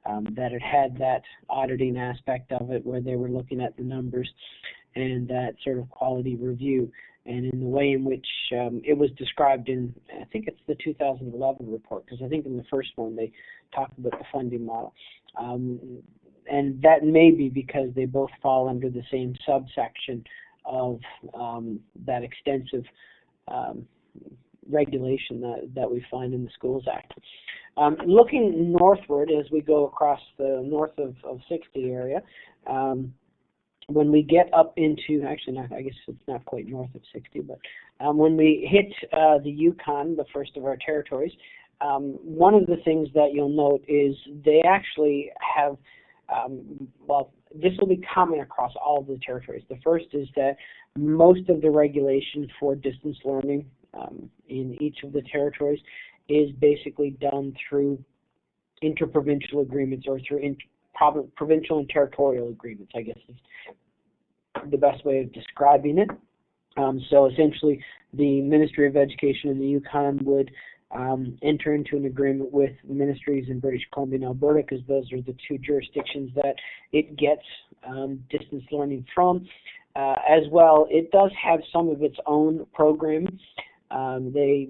um, that it had that auditing aspect of it where they were looking at the numbers and that sort of quality review. And in the way in which um, it was described in, I think it's the 2011 report, because I think in the first one they talked about the funding model. And that may be because they both fall under the same subsection of um, that extensive um, regulation that, that we find in the Schools Act. Um, looking northward as we go across the north of, of 60 area, um, when we get up into, actually, not, I guess it's not quite north of 60, but um, when we hit uh, the Yukon, the first of our territories, um, one of the things that you'll note is they actually have um, well, this will be common across all of the territories. The first is that most of the regulation for distance learning um, in each of the territories is basically done through interprovincial agreements or through in, provincial and territorial agreements, I guess is the best way of describing it. Um, so essentially, the Ministry of Education in the Yukon would um, enter into an agreement with ministries in British Columbia and Alberta because those are the two jurisdictions that it gets um, distance learning from. Uh, as well, it does have some of its own programs. Um, they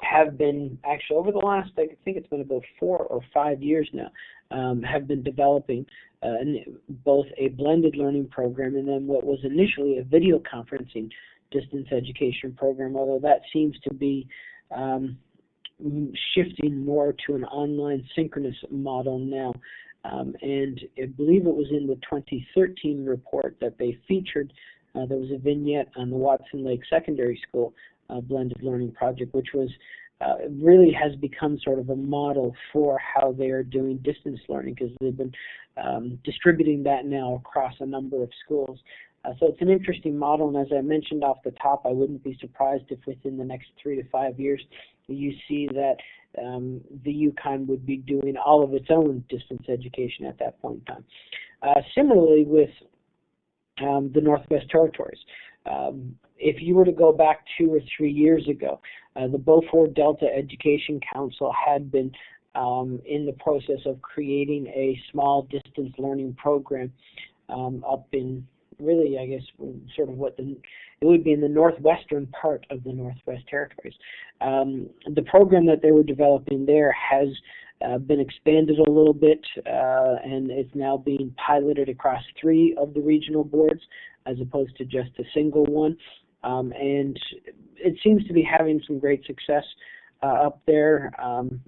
have been actually over the last, I think it's been about four or five years now, um, have been developing uh, both a blended learning program and then what was initially a video conferencing distance education program, although that seems to be um, shifting more to an online synchronous model now. Um, and I believe it was in the 2013 report that they featured. Uh, there was a vignette on the Watson Lake Secondary School uh, blended learning project, which was uh, really has become sort of a model for how they are doing distance learning because they've been um, distributing that now across a number of schools. Uh, so it's an interesting model, and as I mentioned off the top, I wouldn't be surprised if within the next three to five years you see that um, the Yukon would be doing all of its own distance education at that point in time. Uh, similarly, with um, the Northwest Territories, um, if you were to go back two or three years ago, uh, the Beaufort Delta Education Council had been um, in the process of creating a small distance learning program um, up in really, I guess, sort of what the it would be in the northwestern part of the Northwest Territories. Um, the program that they were developing there has uh, been expanded a little bit uh, and is now being piloted across three of the regional boards as opposed to just a single one. um, and it seems to be having some great success uh, up there. Um,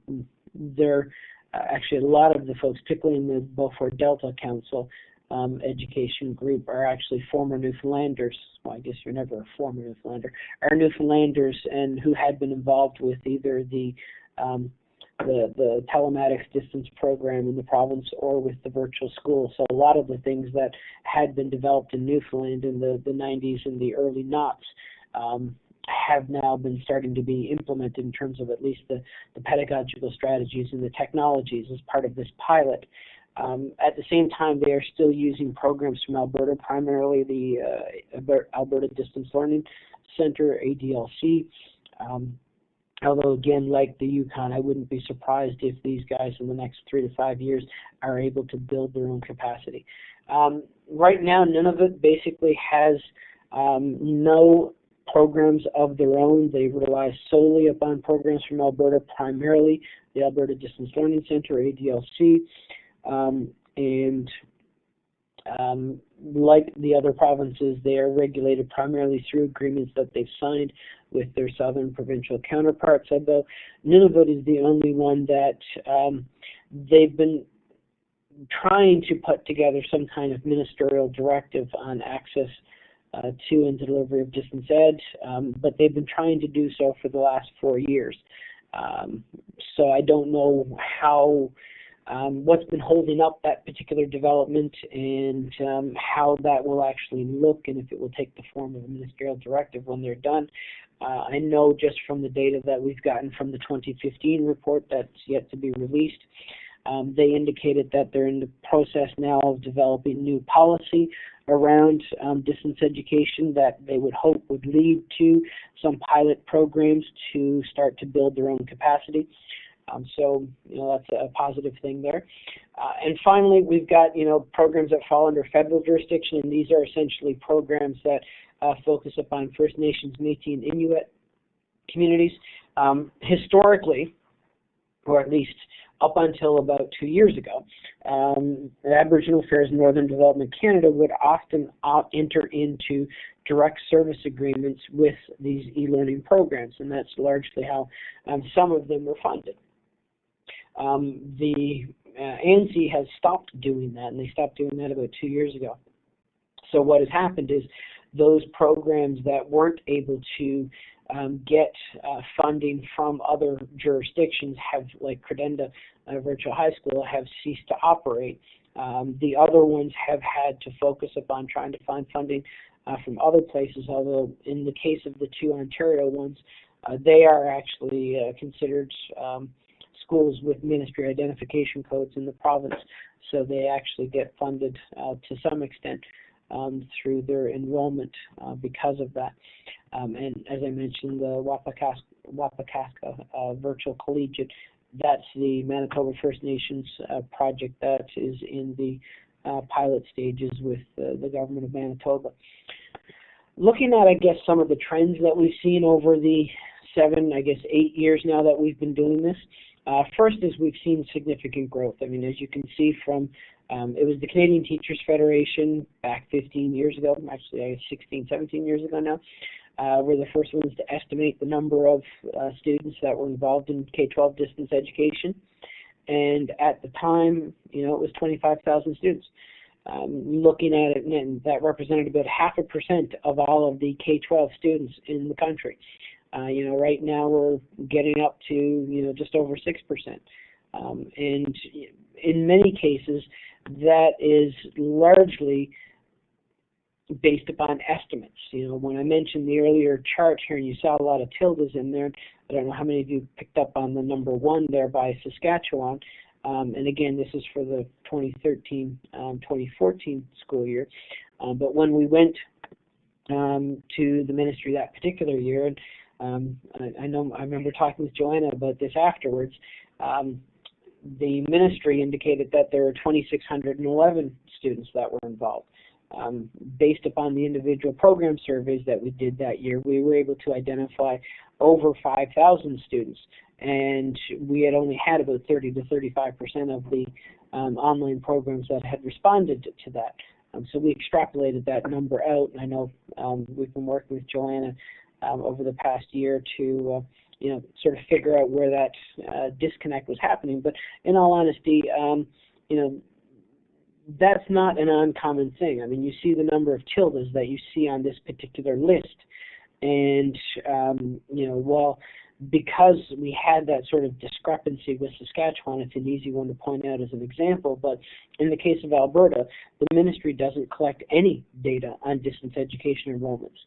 there, uh, actually, a lot of the folks, particularly in the Beaufort Delta Council um, education group, are actually former Newfoundlanders. Well, I guess you're never a former Newfoundlander. Are Newfoundlanders and who had been involved with either the um, the, the telematics distance program in the province or with the virtual school. So a lot of the things that had been developed in Newfoundland in the, the 90s and the early knots um, have now been starting to be implemented in terms of at least the, the pedagogical strategies and the technologies as part of this pilot. Um, at the same time, they are still using programs from Alberta, primarily the uh, Alberta Distance Learning Center, ADLC. Um, Although again, like the Yukon, I wouldn't be surprised if these guys in the next three to five years are able to build their own capacity. Um, right now, Nunavut basically has um, no programs of their own. They rely solely upon programs from Alberta, primarily the Alberta Distance Learning Center, ADLC, um, and um, like the other provinces, they are regulated primarily through agreements that they've signed with their southern provincial counterparts, although Nunavut is the only one that um, they've been trying to put together some kind of ministerial directive on access uh, to and delivery of distance ed, um, but they've been trying to do so for the last four years. Um, so I don't know how um, what's been holding up that particular development and um, how that will actually look and if it will take the form of a ministerial directive when they're done. Uh, I know just from the data that we've gotten from the 2015 report that's yet to be released, um, they indicated that they're in the process now of developing new policy around um, distance education that they would hope would lead to some pilot programs to start to build their own capacity. Um, so, you know, that's a positive thing there. Uh, and finally, we've got, you know, programs that fall under federal jurisdiction, and these are essentially programs that uh, focus upon First Nations, Métis, and Inuit communities. Um, historically, or at least up until about two years ago, um, Aboriginal Affairs Northern Development Canada would often enter into direct service agreements with these e-learning programs, and that's largely how um, some of them were funded. Um, the uh, ANC has stopped doing that, and they stopped doing that about two years ago. So what has happened is those programs that weren't able to um, get uh, funding from other jurisdictions have, like Credenda uh, Virtual High School, have ceased to operate. Um, the other ones have had to focus upon trying to find funding uh, from other places, although in the case of the two Ontario ones, uh, they are actually uh, considered um, schools with ministry identification codes in the province, so they actually get funded uh, to some extent um, through their enrollment uh, because of that. Um, and as I mentioned, the Wapaskwa, uh, Virtual Collegiate, that's the Manitoba First Nations uh, project that is in the uh, pilot stages with the government of Manitoba. Looking at, I guess, some of the trends that we've seen over the seven, I guess, eight years now that we've been doing this, uh, first is we've seen significant growth. I mean, as you can see from, um, it was the Canadian Teachers Federation back 15 years ago, actually I guess 16, 17 years ago now, uh, were the first ones to estimate the number of uh, students that were involved in K-12 distance education. And at the time, you know, it was 25,000 students. Um, looking at it, and that represented about half a percent of all of the K-12 students in the country. Uh, you know, right now we're getting up to you know just over six percent, um, and in many cases that is largely based upon estimates. You know, when I mentioned the earlier chart here, and you saw a lot of tildes in there. I don't know how many of you picked up on the number one there by Saskatchewan. Um, and again, this is for the 2013-2014 um, school year. Um, but when we went um, to the ministry that particular year, and um, I, I, know I remember talking with Joanna about this afterwards. Um, the ministry indicated that there were 2,611 students that were involved. Um, based upon the individual program surveys that we did that year, we were able to identify over 5,000 students, and we had only had about 30 to 35 percent of the um, online programs that had responded to that. Um, so we extrapolated that number out, and I know um, we've been working with Joanna um, over the past year to uh, you know sort of figure out where that uh, disconnect was happening. But in all honesty, um, you know that's not an uncommon thing. I mean, you see the number of tildes that you see on this particular list, and um, you know while because we had that sort of discrepancy with Saskatchewan, it's an easy one to point out as an example. But in the case of Alberta, the ministry doesn't collect any data on distance education enrollments.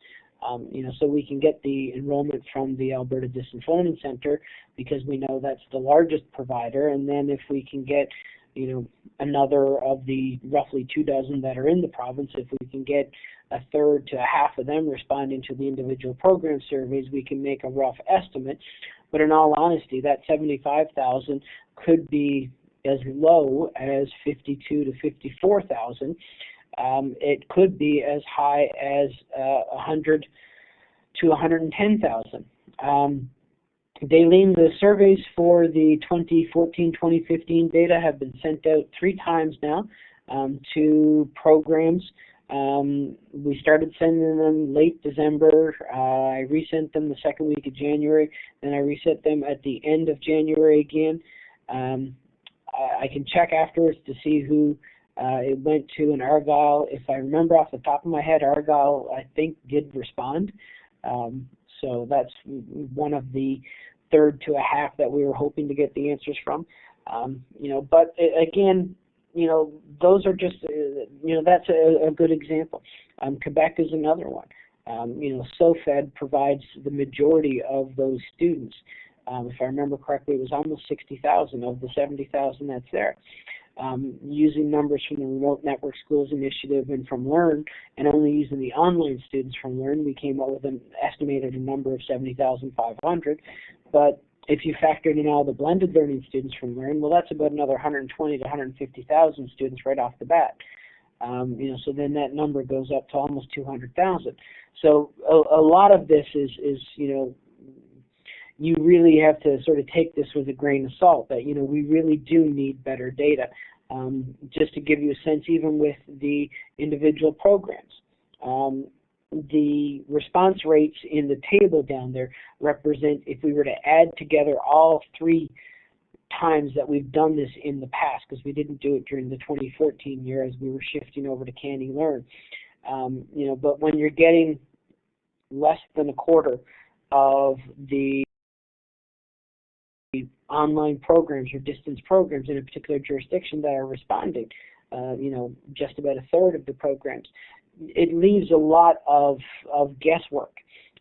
Um, you know, so we can get the enrollment from the Alberta Learning Center because we know that's the largest provider, and then if we can get you know, another of the roughly two dozen that are in the province, if we can get a third to a half of them responding to the individual program surveys, we can make a rough estimate. But in all honesty, that 75,000 could be as low as 52 to 54,000. Um, it could be as high as uh, 100 to 110,000. Um, Daleen, the surveys for the 2014-2015 data have been sent out three times now um, to programs. Um, we started sending them late December. Uh, I resent them the second week of January. Then I reset them at the end of January again. Um, I, I, can check afterwards to see who uh, it went to an Argyll. If I remember off the top of my head, Argyll, I think, did respond. Um, so that's one of the third to a half that we were hoping to get the answers from. Um, you know, but again, you know, those are just, uh, you know, that's a, a good example. Um, Quebec is another one. Um, you know, SOFAD provides the majority of those students. Um, if I remember correctly, it was almost 60,000 of the 70,000 that's there um, using numbers from the Remote Network Schools Initiative and from LEARN, and only using the online students from LEARN, we came up with an estimated number of 70,500. But if you factored in all the blended learning students from LEARN, well, that's about another 120 to 150,000 students right off the bat. Um, you know, so then that number goes up to almost 200,000. So a, a lot of this is, is you know, you really have to sort of take this with a grain of salt that you know we really do need better data. Um, just to give you a sense, even with the individual programs, um, the response rates in the table down there represent if we were to add together all three times that we've done this in the past, because we didn't do it during the 2014 year as we were shifting over to CANeLearn. Um, you know, but when you're getting less than a quarter of the online programs or distance programs in a particular jurisdiction that are responding. Uh, you know, just about a third of the programs. It leaves a lot of, of guesswork.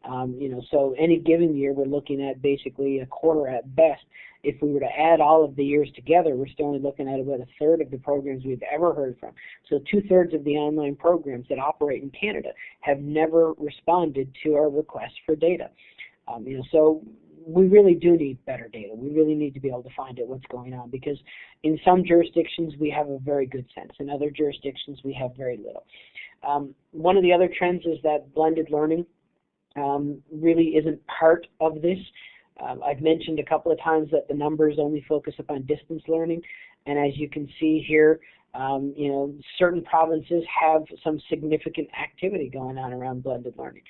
Um, you know, so any given year we're looking at basically a quarter at best. If we were to add all of the years together, we're still only looking at about a third of the programs we've ever heard from. So two thirds of the online programs that operate in Canada have never responded to our request for data. Um, you know, so we really do need better data. We really need to be able to find out what's going on because in some jurisdictions we have a very good sense. In other jurisdictions we have very little. Um, one of the other trends is that blended learning um, really isn't part of this. Um, I've mentioned a couple of times that the numbers only focus upon distance learning, and as you can see here, um, you know, certain provinces have some significant activity going on around blended learning.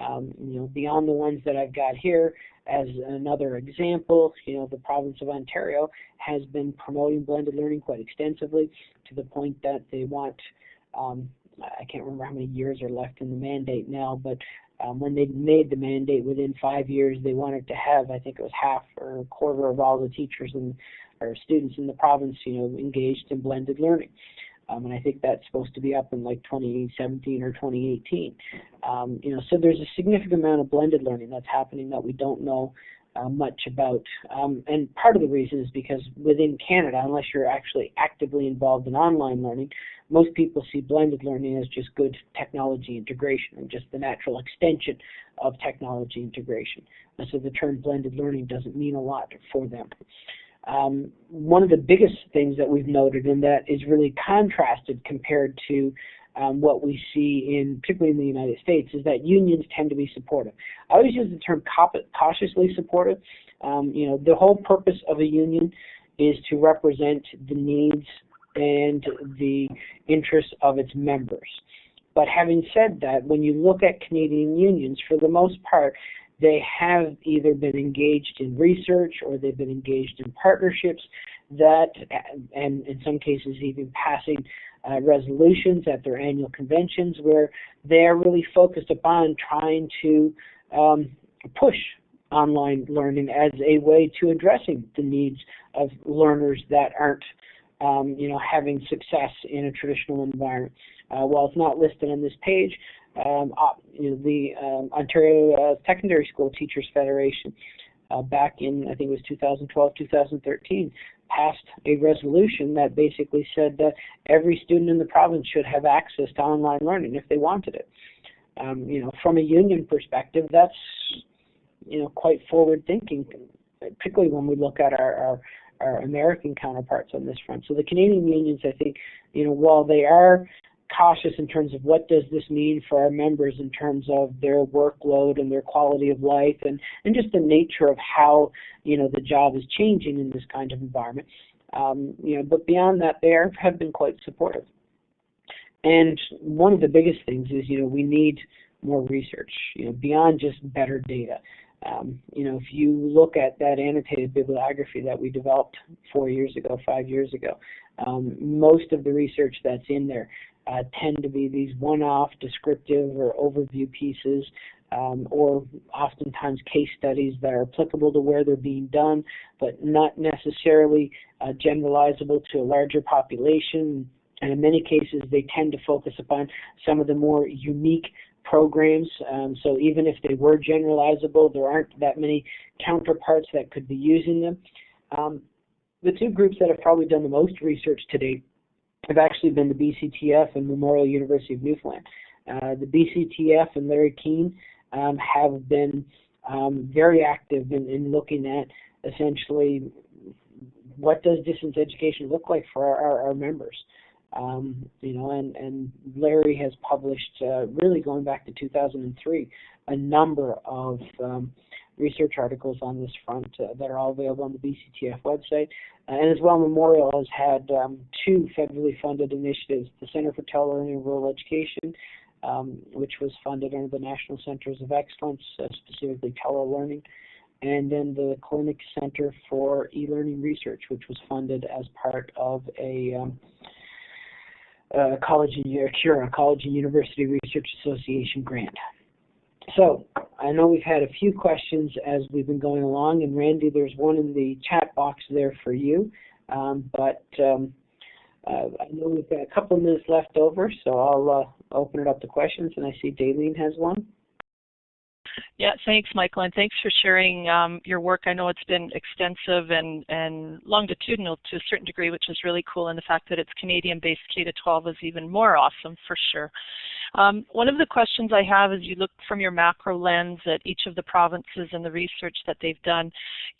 Um, you know, beyond the ones that I've got here, as another example, you know, the province of Ontario has been promoting blended learning quite extensively to the point that they want, um, I can't remember how many years are left in the mandate now, but um, when they made the mandate within five years, they wanted to have, I think it was half or a quarter of all the teachers and or students in the province, you know, engaged in blended learning. Um, and I think that's supposed to be up in like 2017 or 2018. Um, you know, so there's a significant amount of blended learning that's happening that we don't know uh, much about. Um, and part of the reason is because within Canada, unless you're actually actively involved in online learning, most people see blended learning as just good technology integration and just the natural extension of technology integration. And so the term blended learning doesn't mean a lot for them. Um, one of the biggest things that we've noted and that is really contrasted compared to um, what we see in particularly in the United States is that unions tend to be supportive. I always use the term cautiously supportive. Um, you know, the whole purpose of a union is to represent the needs and the interests of its members. But having said that, when you look at Canadian unions, for the most part, they have either been engaged in research or they've been engaged in partnerships that, and in some cases even passing uh, resolutions at their annual conventions where they're really focused upon trying to um, push online learning as a way to addressing the needs of learners that aren't um, you know, having success in a traditional environment. Uh, while it's not listed on this page, um, the um, Ontario uh, Secondary School Teachers Federation uh, back in, I think it was 2012, 2013, passed a resolution that basically said that every student in the province should have access to online learning if they wanted it. Um, you know, from a union perspective, that's you know quite forward thinking, particularly when we look at our, our our American counterparts on this front. So the Canadian unions, I think, you know, while they are cautious in terms of what does this mean for our members in terms of their workload and their quality of life and, and just the nature of how you know the job is changing in this kind of environment. Um, you know, but beyond that, they are, have been quite supportive. And one of the biggest things is you know we need more research. You know, beyond just better data. Um, you know, if you look at that annotated bibliography that we developed four years ago, five years ago, um, most of the research that's in there uh, tend to be these one-off descriptive or overview pieces um, or oftentimes case studies that are applicable to where they're being done, but not necessarily uh, generalizable to a larger population. And in many cases, they tend to focus upon some of the more unique programs. Um, so even if they were generalizable, there aren't that many counterparts that could be using them. Um, the two groups that have probably done the most research to date have actually been the BCTF and Memorial University of Newfoundland. Uh, the BCTF and Larry Kuehn um, have been um, very active in, in, looking at essentially what does distance education look like for our, our, our members. Um, you know, and, and Larry has published, uh, really going back to 2003, a number of um, research articles on this front uh, that are all available on the BCTF website. Uh, and as well, Memorial has had um, two federally funded initiatives, the Center for Telelearning and Rural Education, um, which was funded under the National Centers of Excellence, uh, specifically telelearning, and then the Killick Center for E-Learning Research, which was funded as part of a um, uh, college and CURA, College and University Research Association grant. So I know we've had a few questions as we've been going along, and Randy, there's one in the chat box there for you. Um, but um, uh, I know we've got a couple of minutes left over, so I'll uh, open it up to questions, and I see Daleen has one. Yeah, thanks, Michael, and thanks for sharing um, your work. I know it's been extensive and, and longitudinal to a certain degree, which is really cool, and the fact that it's Canadian-based K-12 is even more awesome for sure. Um, one of the questions I have is you look from your macro lens at each of the provinces and the research that they've done.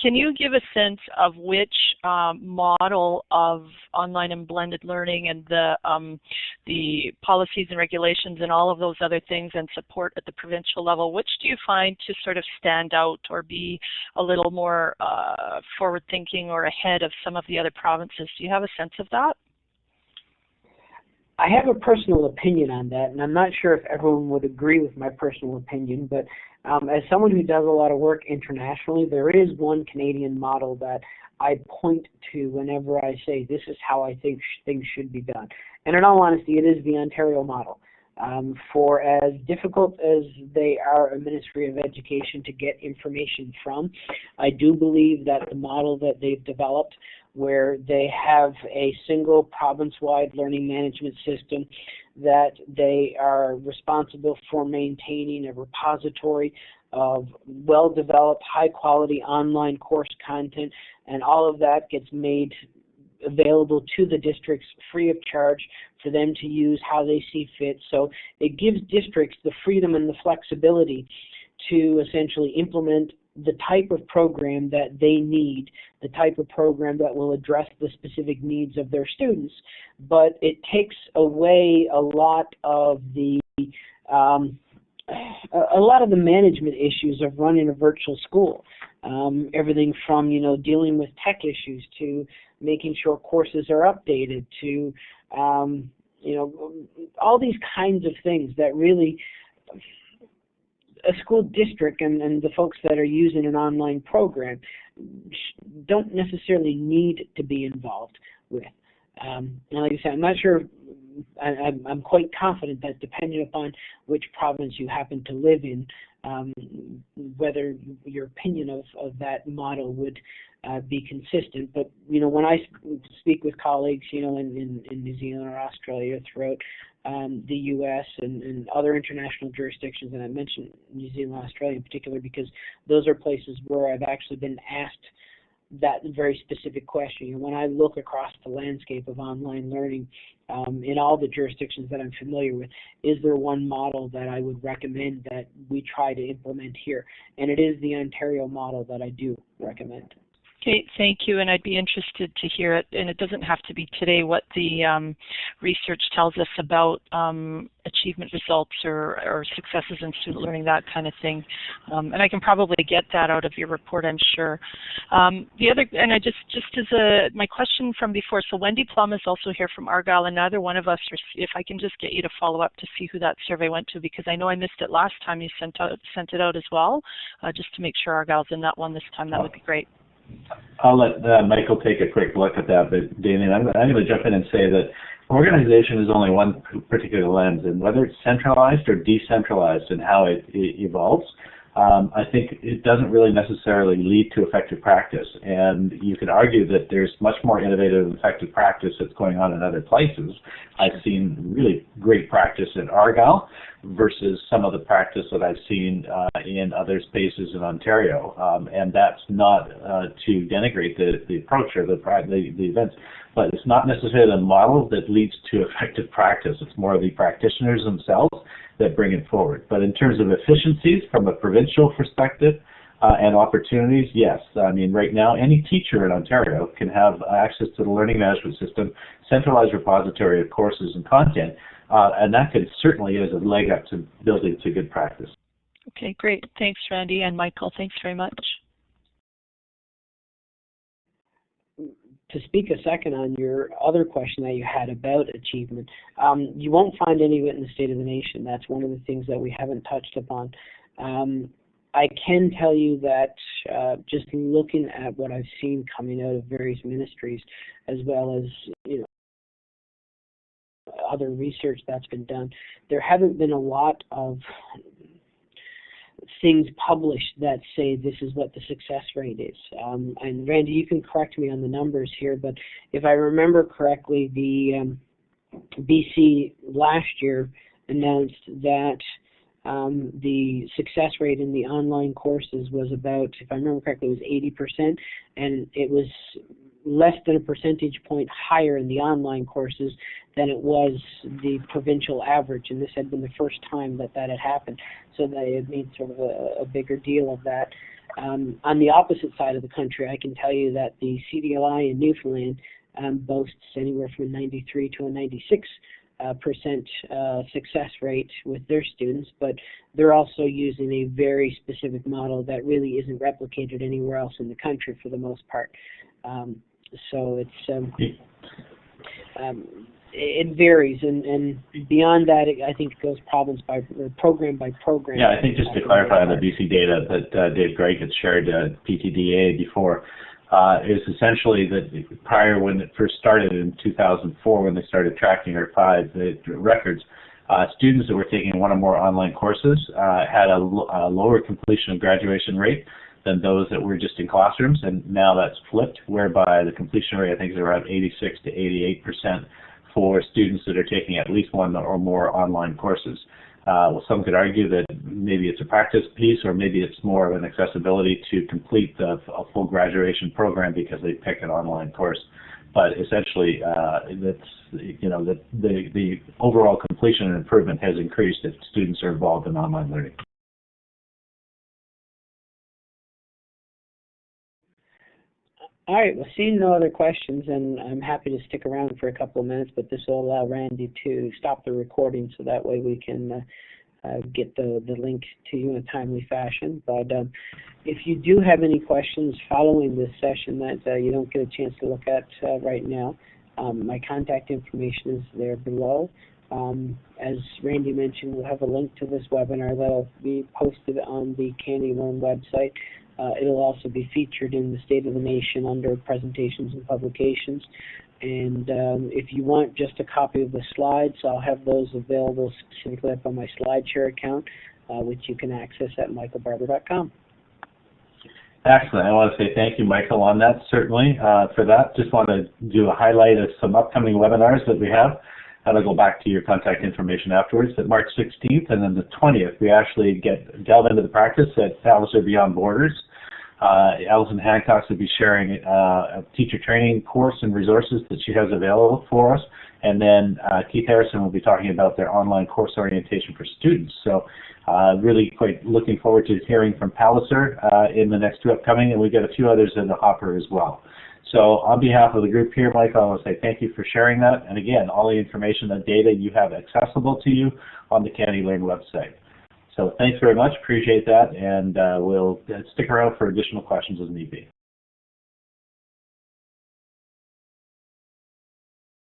Can you give a sense of which um, model of online and blended learning and the, um, the policies and regulations and all of those other things and support at the provincial level, which do you find to sort of stand out or be a little more uh, forward thinking or ahead of some of the other provinces? Do you have a sense of that? I have a personal opinion on that, and I'm not sure if everyone would agree with my personal opinion, but um, as someone who does a lot of work internationally, there is one Canadian model that I point to whenever I say this is how I think sh things should be done. And in all honesty, it is the Ontario model. Um, for as difficult as they are a Ministry of Education to get information from, I do believe that the model that they've developed where they have a single province-wide learning management system that they are responsible for maintaining a repository of well-developed, high-quality online course content, and all of that gets made available to the districts free of charge for them to use how they see fit. So it gives districts the freedom and the flexibility to essentially implement the type of program that they need, the type of program that will address the specific needs of their students. But it takes away a lot of the um, a lot of the management issues of running a virtual school. Um, everything from you know dealing with tech issues to making sure courses are updated, to um, you know, all these kinds of things that really a school district and, and the folks that are using an online program don't necessarily need to be involved with. Um, and like I said, I'm not sure, I, I'm quite confident that depending upon which province you happen to live in, um, whether your opinion of, of that model would uh, be consistent. But you know, when I speak with colleagues, you know, in, in, in New Zealand or Australia, throughout um, the U.S. And, and, other international jurisdictions, and I mentioned New Zealand, Australia in particular, because those are places where I've actually been asked that very specific question. when I look across the landscape of online learning um, in all the jurisdictions that I'm familiar with, is there one model that I would recommend that we try to implement here? And it is the Ontario model that I do recommend. Okay, thank you, and I'd be interested to hear it, and it doesn't have to be today, what the um, research tells us about um, achievement results or, or, successes in student learning, that kind of thing. Um, and I can probably get that out of your report, I'm sure. Um, the other, and I just, just as a, my question from before, so Wendy Plum is also here from Argyle, and neither one of us, if I can just get you to follow up to see who that survey went to, because I know I missed it last time you sent, out, sent it out as well, uh, just to make sure Argyle's in that one this time, that would be great. I'll let uh, Michael take a quick look at that, but Damien, I'm, I'm going to jump in and say that organization is only one particular lens, and whether it's centralized or decentralized and how it, it evolves, um, I think it doesn't really necessarily lead to effective practice. And you could argue that there's much more innovative and effective practice that's going on in other places. I've seen really great practice in Argyle versus some of the practice that I've seen uh, in other spaces in Ontario. Um, and that's not uh, to denigrate the, the approach or the, the, the events, but it's not necessarily the model that leads to effective practice. It's more the practitioners themselves that bring it forward. But in terms of efficiencies from a provincial perspective uh, and opportunities, yes. I mean, right now, any teacher in Ontario can have access to the learning management system, centralized repository of courses and content, uh, and that could certainly is a leg up to building to good practice. Okay, great. Thanks, Randy and Michael. Thanks very much. to speak a second on your other question that you had about achievement, um, you won't find any of it in the State of the Nation. That's one of the things that we haven't touched upon. Um, I can tell you that uh, just looking at what I've seen coming out of various ministries, as well as you know other research that's been done, there haven't been a lot of things published that say this is what the success rate is. Um, and Randy, you can correct me on the numbers here, but if I remember correctly, the um, BC last year announced that um, the success rate in the online courses was about, if I remember correctly, it was 80%, and it was less than a percentage point higher in the online courses than it was the provincial average, and this had been the first time that that had happened. So they had made sort of a, a bigger deal of that. Um, on the opposite side of the country, I can tell you that the CDLI in Newfoundland um, boasts anywhere from a 93 to a 96 uh, percent uh, success rate with their students, but they're also using a very specific model that really isn't replicated anywhere else in the country for the most part. Um, so it's um, um, it varies, and, and beyond that, it, I think it goes province by program by program. Yeah, I think just to clarify on the BC data that uh, Dave Gregg had shared uh, PTDA before, uh, is essentially that prior when it first started in 2004, when they started tracking our five records, uh, students that were taking one or more online courses uh, had a, a lower completion of graduation rate than those that were just in classrooms, and now that's flipped, whereby the completion rate I think is around 86 to 88 percent for students that are taking at least one or more online courses. Uh, well, some could argue that maybe it's a practice piece or maybe it's more of an accessibility to complete the, a full graduation program because they pick an online course. But essentially, uh, you know the the overall completion and improvement has increased if students are involved in online learning. All right, well, seeing no other questions, and I'm happy to stick around for a couple of minutes, but this will allow Randy to stop the recording so that way we can uh, uh, get the, the link to you in a timely fashion. But um, if you do have any questions following this session that uh, you don't get a chance to look at uh, right now, um, my contact information is there below. Um, as Randy mentioned, we'll have a link to this webinar that'll be posted on the CANeLearn website. Uh, it'll also be featured in the State of the Nation under presentations and publications. And um, if you want just a copy of the slides, I'll have those available specifically up on my SlideShare account, uh, which you can access at michaelbarbour.com. Excellent. I want to say thank you, Michael, on that, certainly, uh, for that. Just want to do a highlight of some upcoming webinars that we have. And I'll go back to your contact information afterwards. At March 16th and then the 20th, we actually get delve into the practice at Palliser Beyond Borders. Uh, Alison Hancock will be sharing uh, a teacher training course and resources that she has available for us. And then uh, Keith Harrison will be talking about their online course orientation for students. So uh, really quite looking forward to hearing from Palliser uh, in the next two upcoming, and we've got a few others in the hopper as well. So on behalf of the group here, Mike, I want to say thank you for sharing that. And again, all the information and data you have accessible to you on the CANeLearn website. So thanks very much. Appreciate that. And uh, we'll stick around for additional questions as need be.